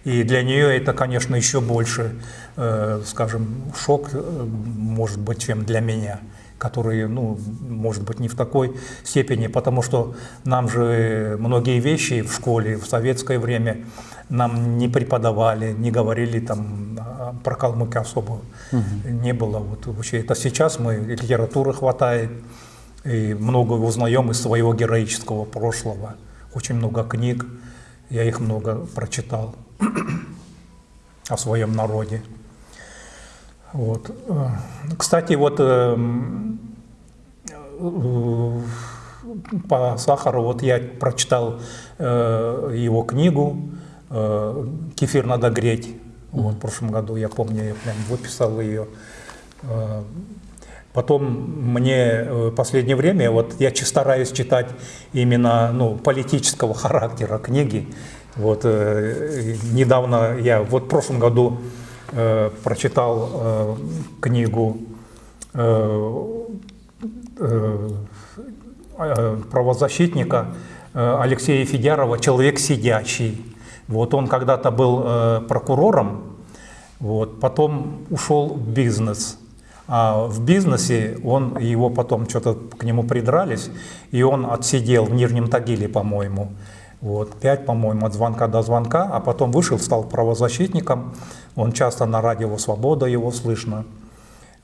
И для нее это, конечно, еще больше, э, скажем, шок, э, может быть, чем для меня который, ну, может быть, не в такой степени, потому что нам же многие вещи в школе в советское время нам не преподавали, не говорили там а, про калмык особо не было. Вот вообще это сейчас мы литературы хватает и много узнаем из своего героического прошлого. Очень много книг, я их много прочитал о своем народе. Вот. Э, Кстати, вот эм, э, по Сахару, вот я прочитал э, его книгу э, «Кефир надо греть». Вот, в прошлом году, я помню, я прям выписал ее. Э, Потом мне э, в последнее время, вот я стараюсь читать именно ну, политического характера книги. Вот, э, недавно я, вот в прошлом году э, прочитал э, книгу э, э, э, правозащитника э, Алексея Федярова «Человек сидячий». Вот он когда-то был э, прокурором Вот. Потом ушел в бизнес. А в бизнесе он, его потом что-то к нему придрались, и он отсидел в Нижнем Тагиле, по-моему. Вот, пять, по-моему, от звонка до звонка, а потом вышел, стал правозащитником. Он часто на радио «Свобода» его слышно.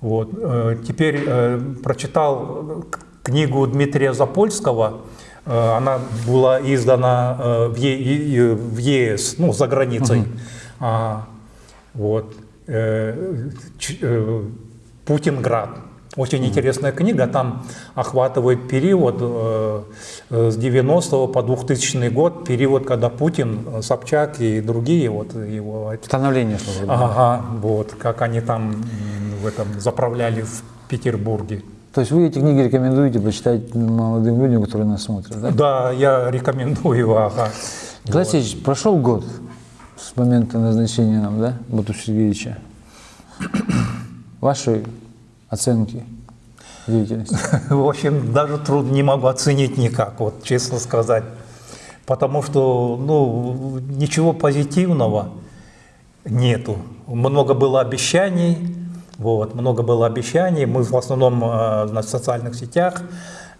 Вот. э, Теперь э, прочитал книгу Дмитрия Запольского. Э, Она была издана э, в Е- в ЕС, ну, за границей. А, Вот. Э, ч- э, Путинград. Очень интересная книга, там охватывает период э, э, с 90 по 2000 год, период, когда Путин, э, Собчак и другие вот его Становление. Ага, вот, как они там в этом заправляли в Петербурге. То есть вы эти книги рекомендуете почитать молодым людям, которые нас смотрят, да? Да, я рекомендую, ага. Николай Алексеевич, прошел год с момента назначения нам, да, Бату Сергеевича. Ваши оценки деятельности. В общем, даже трудно не могу оценить никак, вот честно сказать. Потому что, ну, ничего позитивного нету. Много было обещаний, вот, много было обещаний. Мы в основном э, на социальных сетях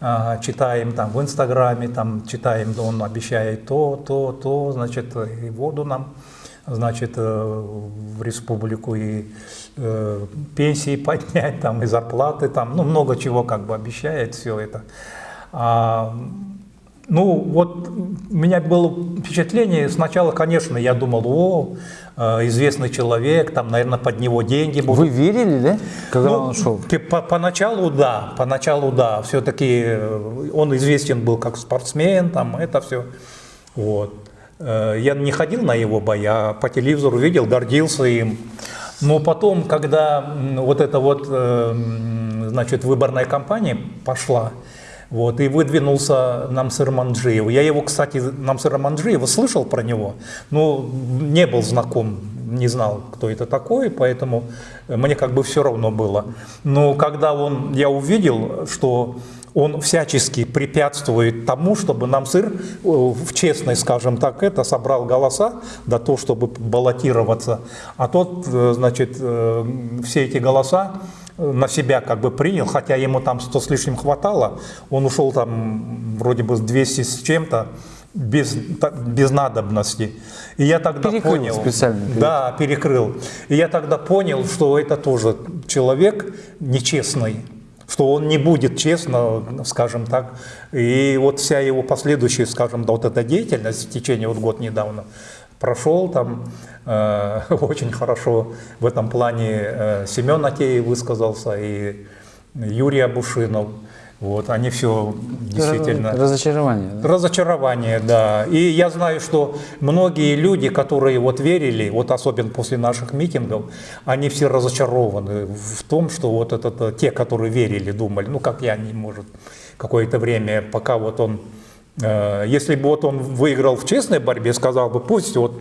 э, читаем там в Инстаграме, там читаем, он обещает то, то, то, значит, и воду нам, значит, э, в республику, и э, пенсии поднять, там, и зарплаты, там, ну, много чего как бы обещает все это. А, ну, вот у меня было впечатление, сначала, конечно, я думал, о, э, известный человек, там, наверное, под него деньги будут. Вы верили, да, когда Ну, он шел? по- Поначалу да, поначалу да, все-таки он известен был как спортсмен, там это все. Вот. Э, Я не ходил на его боя, а по телевизору видел, гордился им. Но потом, когда вот эта вот, э, значит, выборная кампания пошла, вот, и выдвинулся Намсыр Манджиев. Я его, кстати, Намсыра Манджиева слышал про него, но не был знаком, не знал, кто это такой, поэтому мне как бы все равно было. Но когда он, я увидел, что он всячески препятствует тому, чтобы Намсыр э, в честной, скажем так, это собрал голоса до того, чтобы баллотироваться. А тот, э, значит, э, все эти голоса на себя как бы принял, хотя ему там 100 с лишним хватало, он ушел там вроде бы с 200 с чем-то, без, без надобности. И я тогда Перекрыл понял, специально, перекрыл. да, перекрыл. И я тогда понял, что это тоже человек нечестный, что он не будет честно, скажем так. И вот вся его последующая, скажем, да, вот эта деятельность в течение вот год недавно прошел там э, очень хорошо в этом плане э, Семен Атеев высказался и Юрий Абушинов. Вот, они все действительно... Разочарование. да? Разочарование, да. И я знаю, что многие люди, которые вот верили, вот особенно после наших митингов, они все разочарованы в том, что вот этот, э, те, которые верили, думали, ну как я, не может, какое-то время, пока вот он, э, если бы вот он выиграл в честной борьбе, сказал бы, пусть вот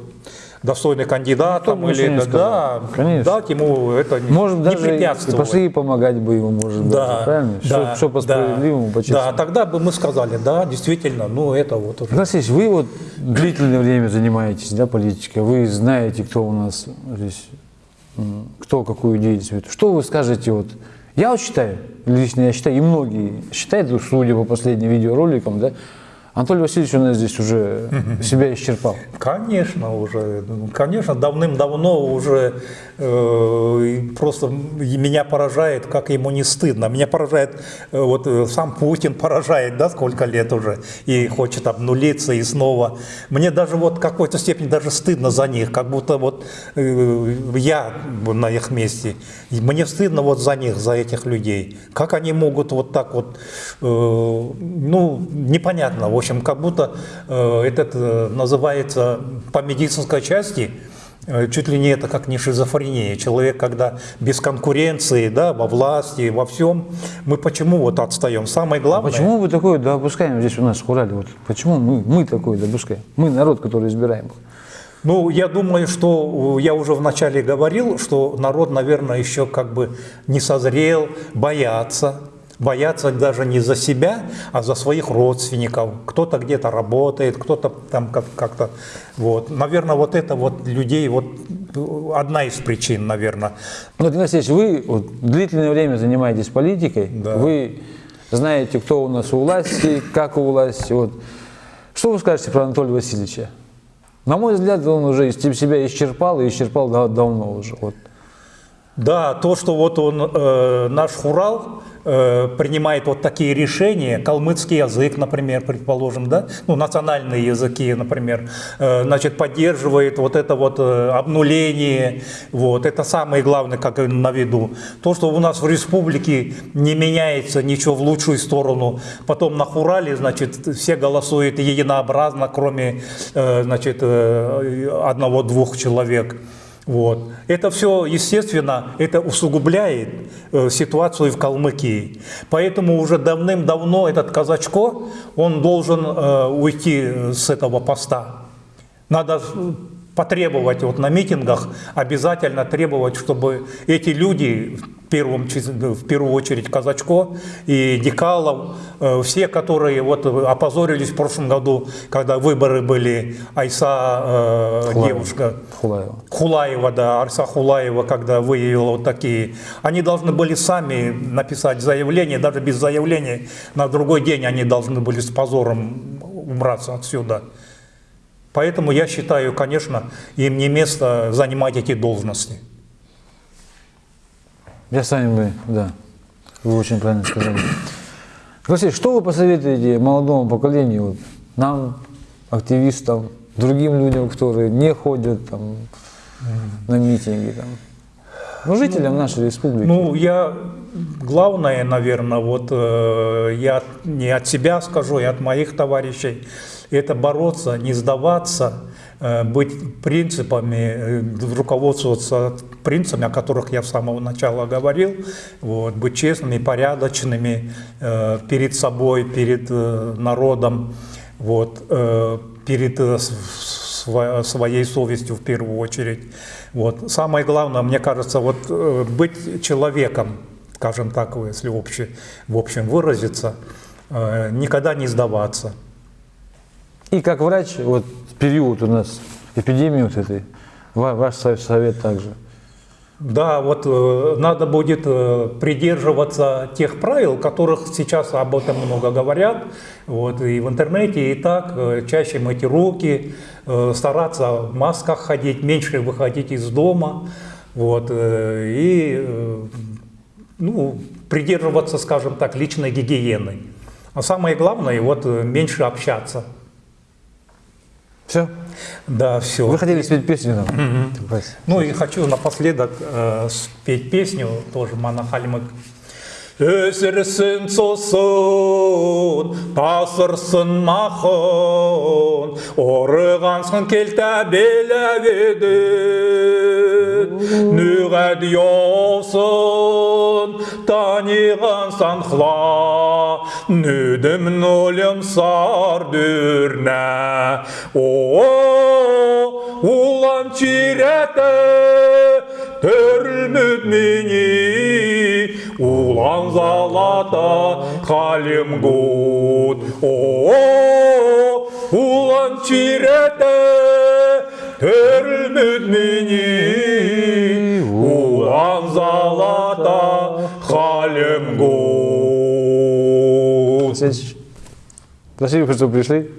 достойный кандидат, там, или ничего не да. Конечно. дать ему это Может, не даже препятствовать. пошли помогать бы ему, может Да, правильно? да, Все, по да. справедливому, по Да, тогда бы мы сказали, да, действительно, ну это вот уже. Алексеевич, вы вот длительное время занимаетесь да, политикой, вы знаете, кто у нас здесь, кто какую деятельность. Что вы скажете, вот, я вот считаю, лично я считаю, и многие считают, ну, судя по последним видеороликам, да, Анатолий Васильевич у нас здесь уже себя исчерпал. Конечно, уже, конечно, давным-давно уже э, просто меня поражает, как ему не стыдно. Меня поражает, э, вот э, сам Путин поражает, да, сколько лет уже, и хочет обнулиться и снова. Мне даже вот в какой-то степени даже стыдно за них, как будто вот э, я на их месте. И мне стыдно вот за них, за этих людей. Как они могут вот так вот, э, ну, непонятно, общем, как будто э, этот э, называется по медицинской части, э, чуть ли не это как не шизофрения. Человек, когда без конкуренции, да, во власти, во всем, мы почему вот отстаем? Самое главное... Почему вы такое допускаем здесь у нас в Урале? Вот почему мы, мы такое допускаем? Мы народ, который избираем. Ну, я думаю, что я уже вначале говорил, что народ, наверное, еще как бы не созрел, боятся. Боятся даже не за себя, а за своих родственников. Кто-то где-то работает, кто-то там как- как-то... Вот. Наверное, вот это вот людей вот одна из причин, наверное. Ну, Игнатий Алексеевич, вы вот, длительное время занимаетесь политикой, Да. вы знаете, кто у нас у власти, как у власти. Вот. Что вы скажете про Анатолия Васильевича? На мой взгляд, он уже себя исчерпал и исчерпал да- давно уже. Вот. Да, то, что вот он, э, наш Хурал, э, принимает вот такие решения, калмыцкий язык, например, предположим, да, ну, национальные языки, например, э, значит, поддерживает вот это вот э, обнуление, вот, это самое главное, как на виду. То, что у нас в республике не меняется ничего в лучшую сторону, потом на Хурале, значит, все голосуют единообразно, кроме, э, значит, э, одного-двух человек. Вот. Это все, естественно, это усугубляет э, ситуацию в Калмыкии. Поэтому уже давным-давно этот казачко, он должен э, уйти с этого поста. Надо потребовать вот на митингах, обязательно требовать, чтобы эти люди, в, первом, в первую очередь Казачко и Дикалов, э, все, которые вот опозорились в прошлом году, когда выборы были, Айса, э, Хулаева. девушка, Хулаева. Хулаева, да, Арса Хулаева, когда выявила вот такие, они должны были сами написать заявление, даже без заявления, на другой день они должны были с позором убраться отсюда. Поэтому я считаю, конечно, им не место занимать эти должности. Я с вами, бы, да, вы очень правильно сказали. Алексей, что вы посоветуете молодому поколению, вот, нам, активистам, другим людям, которые не ходят там, на митинги, там, ну, жителям нашей республики? Ну, я главное, наверное, вот э, я не от себя скажу, и от моих товарищей, это бороться, не сдаваться, э, быть принципами, э, руководствоваться принципами, о которых я с самого начала говорил, вот, быть честными, порядочными э, перед собой, перед народом, вот, перед своей совестью в первую очередь. Вот. Самое главное, мне кажется, вот быть человеком, скажем так, если обще- в общем выразиться, никогда не сдаваться. И как врач, вот период у нас эпидемии вот этой, ва- ваш со- совет также. Да, вот э, надо будет э, придерживаться тех правил, которых сейчас об этом много говорят, вот, и в интернете, и так, э, чаще мыть руки, стараться в масках ходить, меньше выходить из дома, вот, и ну, придерживаться, скажем так, личной гигиены. А самое главное, вот, меньше общаться. Все? Да, все. Вы хотели спеть песню нам? Спасибо. Ну и хочу напоследок э, спеть песню, тоже Манахальмык. Өсірсін сосын, тасырсын махон, орығансын келті беләп еді. Нүғәд йосын, таниған санхла, нүдім нөлім сар дүрнә. О, улан чиреті, Төрілмөд мені, улан залата халім гуд. О, улан чиреті, төрілмөд мені, улан залата халім гуд. Алексеевич, Спасибо, что пришли.